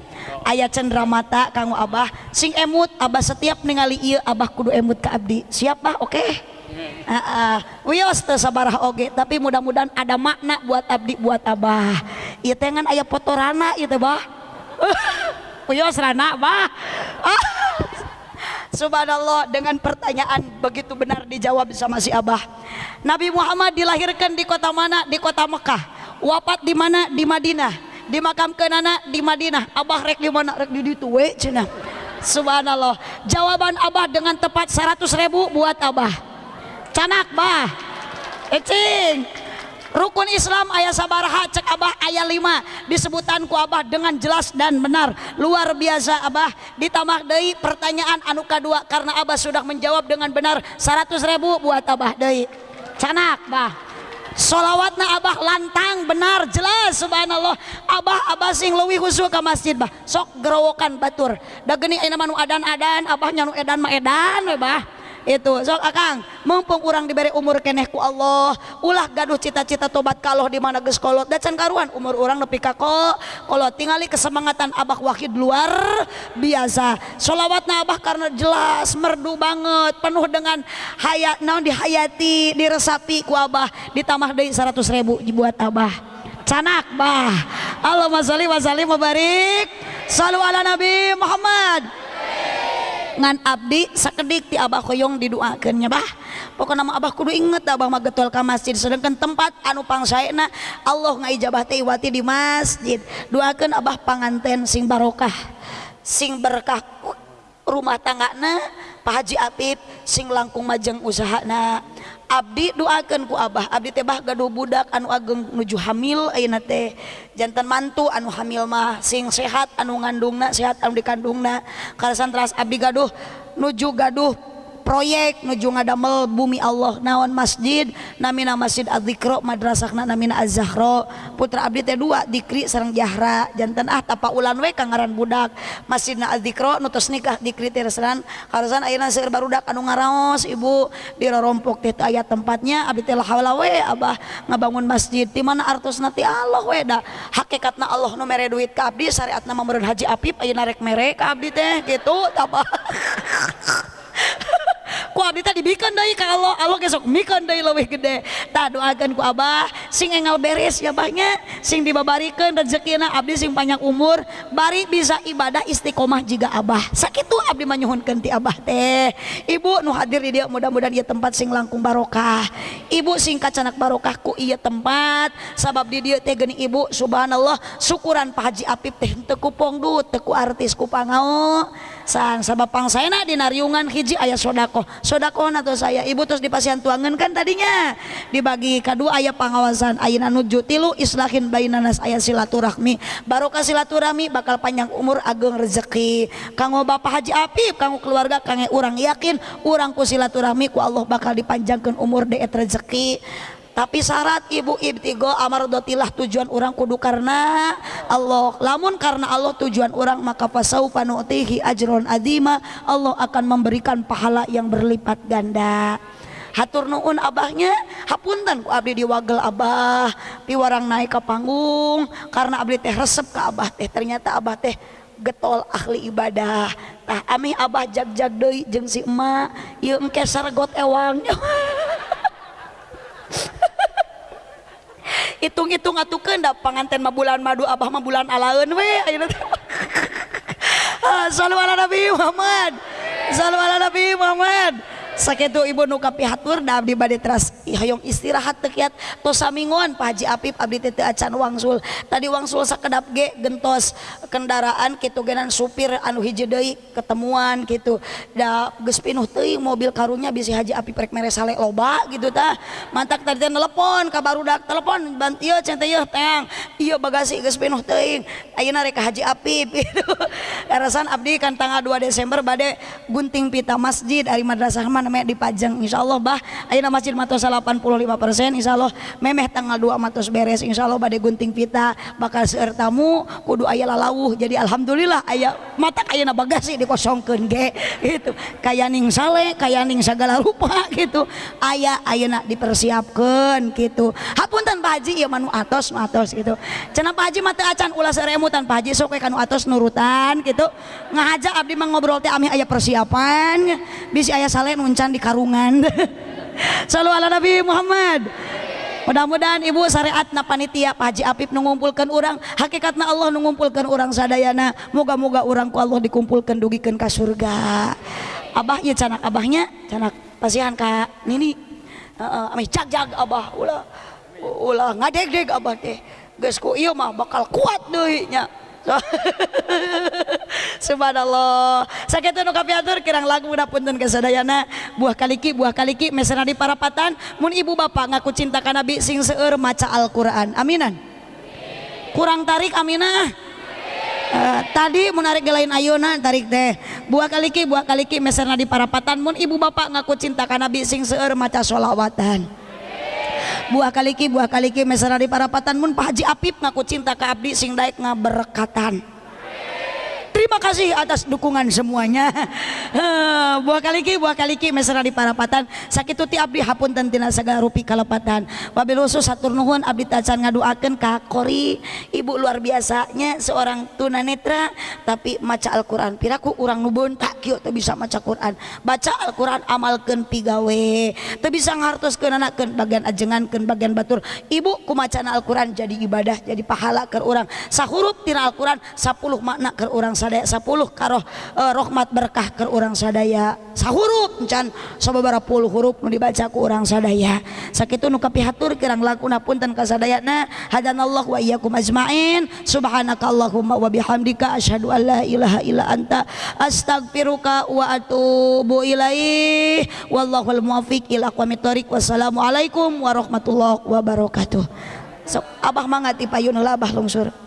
Ayat cendera mata kanggo Abah. Sing emut Abah setiap ningali ieu Abah kudu emut ke Abdi. Siapa? Oke. Okay? Wios teu sabarah oge tapi mudah-mudahan ada makna buat abdi buat abah. Ieu teh ngan aya foto rana ieu teh bah. Wios rana bah. ah. Subhanallah dengan pertanyaan begitu benar dijawab sama si Abah. Nabi Muhammad dilahirkan di kota mana? Di kota Mekah. Wafat di mana? Di Madinah. Dimakamkan anak di Madinah. Abah rek di mana? Rek di ditu we cenah. Subhanallah. Jawaban Abah dengan tepat 100 ribu buat Abah. Canak bah. Ecing. Rukun Islam ayat sabaraha cek abah ayat 5 disebutan ku abah dengan jelas dan benar. Luar biasa abah. Ditambah deui pertanyaan anu kedua karena abah sudah menjawab dengan benar 100 ribu buat abah deui. Canak bah. Solawatna abah lantang benar jelas subhanallah. Abah abah sing leuwih khusyuk ke masjid bah. Sok gerowokan batur. Da geuning ayeuna mah nu adan-adan abah nya nu edan mah edan bah itu. Sok akang mumpung orang diberi umur keneh ku Allah ulah gaduh cita-cita tobat kaloh di mana geus kolot. Da can karuan umur orang nepi ka kolot. Tingali kesemangatan abah wahid luar biasa. Solawatna abah karena jelas merdu banget penuh dengan hayat naon dihayati diresapi ku abah ditambah deui 100 ribu buat abah. Canak bah. Allahumma sholli wa sallim wa Sallu ala Nabi Muhammad ngan abdi sakedik ti Abah koyong diduakeun nya bah. Pokona mah Abah kudu inget Abah mah getol ka masjid. Sedangkan tempat anu pangsaena Allah ngaijabah teh wati di masjid. Doakeun Abah panganten sing barokah sing berkah rumah tanggana Pak Haji Apip sing langkung majeng usahana. Abdi doakan ku Abah. Abdi tebah gaduh budak anu ageng nuju hamil ayeuna teh jantan mantu anu hamil mah sing sehat anu ngandungna sehat anu dikandungna. Kalasan teras Abdi gaduh nuju gaduh proyek nuju ngadamel bumi Allah naon masjid namina masjid adzikro madrasahna namina az-zahra putra abdi teh dua dikri sareng jahra. Jantan ah tapa ulan we kangaran budak. Masjidna adzikro nu tos nikah dikri teh resanan. Harosan ayeuna seueur barudak anu ngaraos ibu. Di rorompok teh aya tempatnya abdi teh lahaula we abah. Ngabangun masjid di mana artosna ti Allah we da hakikatna Allah nu mere duit ka abdi syariatna mamurun Haji Apip ayeuna rek mere ka abdi teh gitu tapa. ku abdi tadi bikin deui ka Allah. Allah gesok mikeun deui leuwih gede. Tah doakeun ku Abah sing engal beres ya bahnya sing dibabarikeun rezekina abdi sing panjang umur bari bisa ibadah istiqomah jiga Abah. Sakitu abdi manyuhunkeun ti Abah teh. Ibu nu hadir di dia mudah-mudahan ieu tempat sing langkung barokah. Ibu sing kacanak barokah ku ieu tempat. Sabab di dia teh geuning ibu subhanallah syukuran Pak Haji Apip teh teu ku pongdu teu ku artis ku pangao. sang sababpang sayana dinariungan hiji ayah sodako. Sodako atau saya. Ibu terus dipasian tuangan kan tadinya. Dibagi kedua ayah pengawasan ayana nuju tilu islahin bainanas ayah silaturahmi. Barokah silaturahmi bakal panjang umur ageng rezeki. Kanggo bapak haji apip kanggo keluarga kangge urang yakin urang ku silaturahmi ku Allah bakal dipanjangkan umur deet rezeki. Tapi syarat ibu ibtigo amardotilah tujuan orang kudu karena Allah. Lamun karena Allah tujuan orang maka pasau panu'tihi ajron adima. Allah akan memberikan pahala yang berlipat ganda. Hatur nuun abahnya hapunten ku abdi diwagel abah piwarang naik ke panggung. Karena abdi teh resep ke abah teh ternyata abah teh getol ahli ibadah. Tah ami abah jag-jag deui jeung si emak ieu engke ewangnya hitung-hitung atukeun da panganten mah bulan madu abah mah bulan alaeun we ayeuna teh ah, Sallu ala Nabi Muhammad. Sallu ala Nabi Muhammad. Sakitu ibu nu kapihatur da abdi bade teras. Hayong istirahat tekiat tos samingon Pak Haji Apip abdi teu acan wangsul. Tadi wangsul sakedap ge gentos kendaraan kitu genan supir anu hiji deui ketemuan kitu. Da geus pinuh teuing mobil karunya bisi Haji Apip rek mere sale loba gitu tah. Mantak tadi teh nelepon ka barudak telepon ban ieu cen teh teang ieu bagasi geus pinuh teuing ayeuna rek Haji Apip gitu. Karasan abdi kan tanggal 2 Desember bade gunting pita masjid ari madrasah namanya dipajang. Insya Allah bah ayeuna masjid matos 85 persen. Insya Allah memeh tanggal 2 matos beres. Insya Allah bade gunting pita bakal seueur tamu kudu aya lalawuh. Jadi alhamdulillah aya mata ayeuna bagasi dikosongkeun ge. Gitu. Kaya ning sale kaya ning segala rupa gitu. Aya ayeuna dipersiapkeun gitu. Hapunten Pak Haji ieu manu atos nu atos gitu. Pak Haji mah teu acan ulah seremutan Pak Haji sok kanu atos nurutan gitu. Ngahaja abdi mah ngobrol teh ami aya persiapan. Bisi aya sale kencan di karungan. Selalu ala Nabi Muhammad. Mudah-mudahan ibu syariat na panitia Pak Haji Apip mengumpulkan orang Hakikatna Allah mengumpulkan orang sadayana. Moga-moga orang ku Allah dikumpulkan dugikan ke surga. Abah iya canak abahnya canak pasihan kak nini. Uh, uh, jag jag abah ulah ulah ngadeg deg abah teh. Geus ku ieu mah bakal kuat deui nya Subhanallah. Sakitu nu kapiatur kirang lagu udah punten kesadayana buah kaliki buah kaliki mesena di parapatan. Mun ibu bapak ngaku cinta ka nabi sing seueur maca Al-Qur'an. Aminan? Kurang tarik aminah? Uh, tadi menarik lain ayunan tarik teh. Buah kaliki buah kaliki mesena di parapatan. Mun ibu bapak ngaku cinta ka nabi sing seueur maca sholawatan. Buah kaliki buah kaliki mesra di parapatan mun Pak Haji Apip ngaku cinta ke abdi sing daek ngaberkatan terima kasih atas dukungan semuanya. Buah kaliki buah kaliki mesra di parapatan. Sakitu ti abdi hapunten tina sagala rupi kalepatan. Wabil khusus satur nuhun abdi tacan ngaduakeun ka Kori. Ibu luar biasanya seorang tunanetra tapi maca Al-Qur'an. Piraku urang nu beuntak kieu teu bisa maca Quran. Baca Al-Qur'an amalkeun pigawe. Teu bisa ngartoskeun anakkeun bagian ajengankeun bagian batur. Ibu kumacana Al-Qur'an jadi ibadah jadi pahala keur urang. Sahurup tina Al-Qur'an 10 makna keur urang sadaya 10 karoh eh, rahmat berkah ke urang sadaya sahuruf encan. Sababara puluh huruf nu dibaca ku urang sadaya. Sakitu nu kapihatur kirang lakuna punten ka sadayana hadanallahu wa iyyakum ajmain. Subhanakallahumma wa bihamdika asyhadu an la ilaha illa anta astaghfiruka wa atubu ilaih. Wallahul muwaffiq ila aqwamit thoriq wassalamualaikum warahmatullahi wabarakatuh. Sok abah mangati payun labah lungsur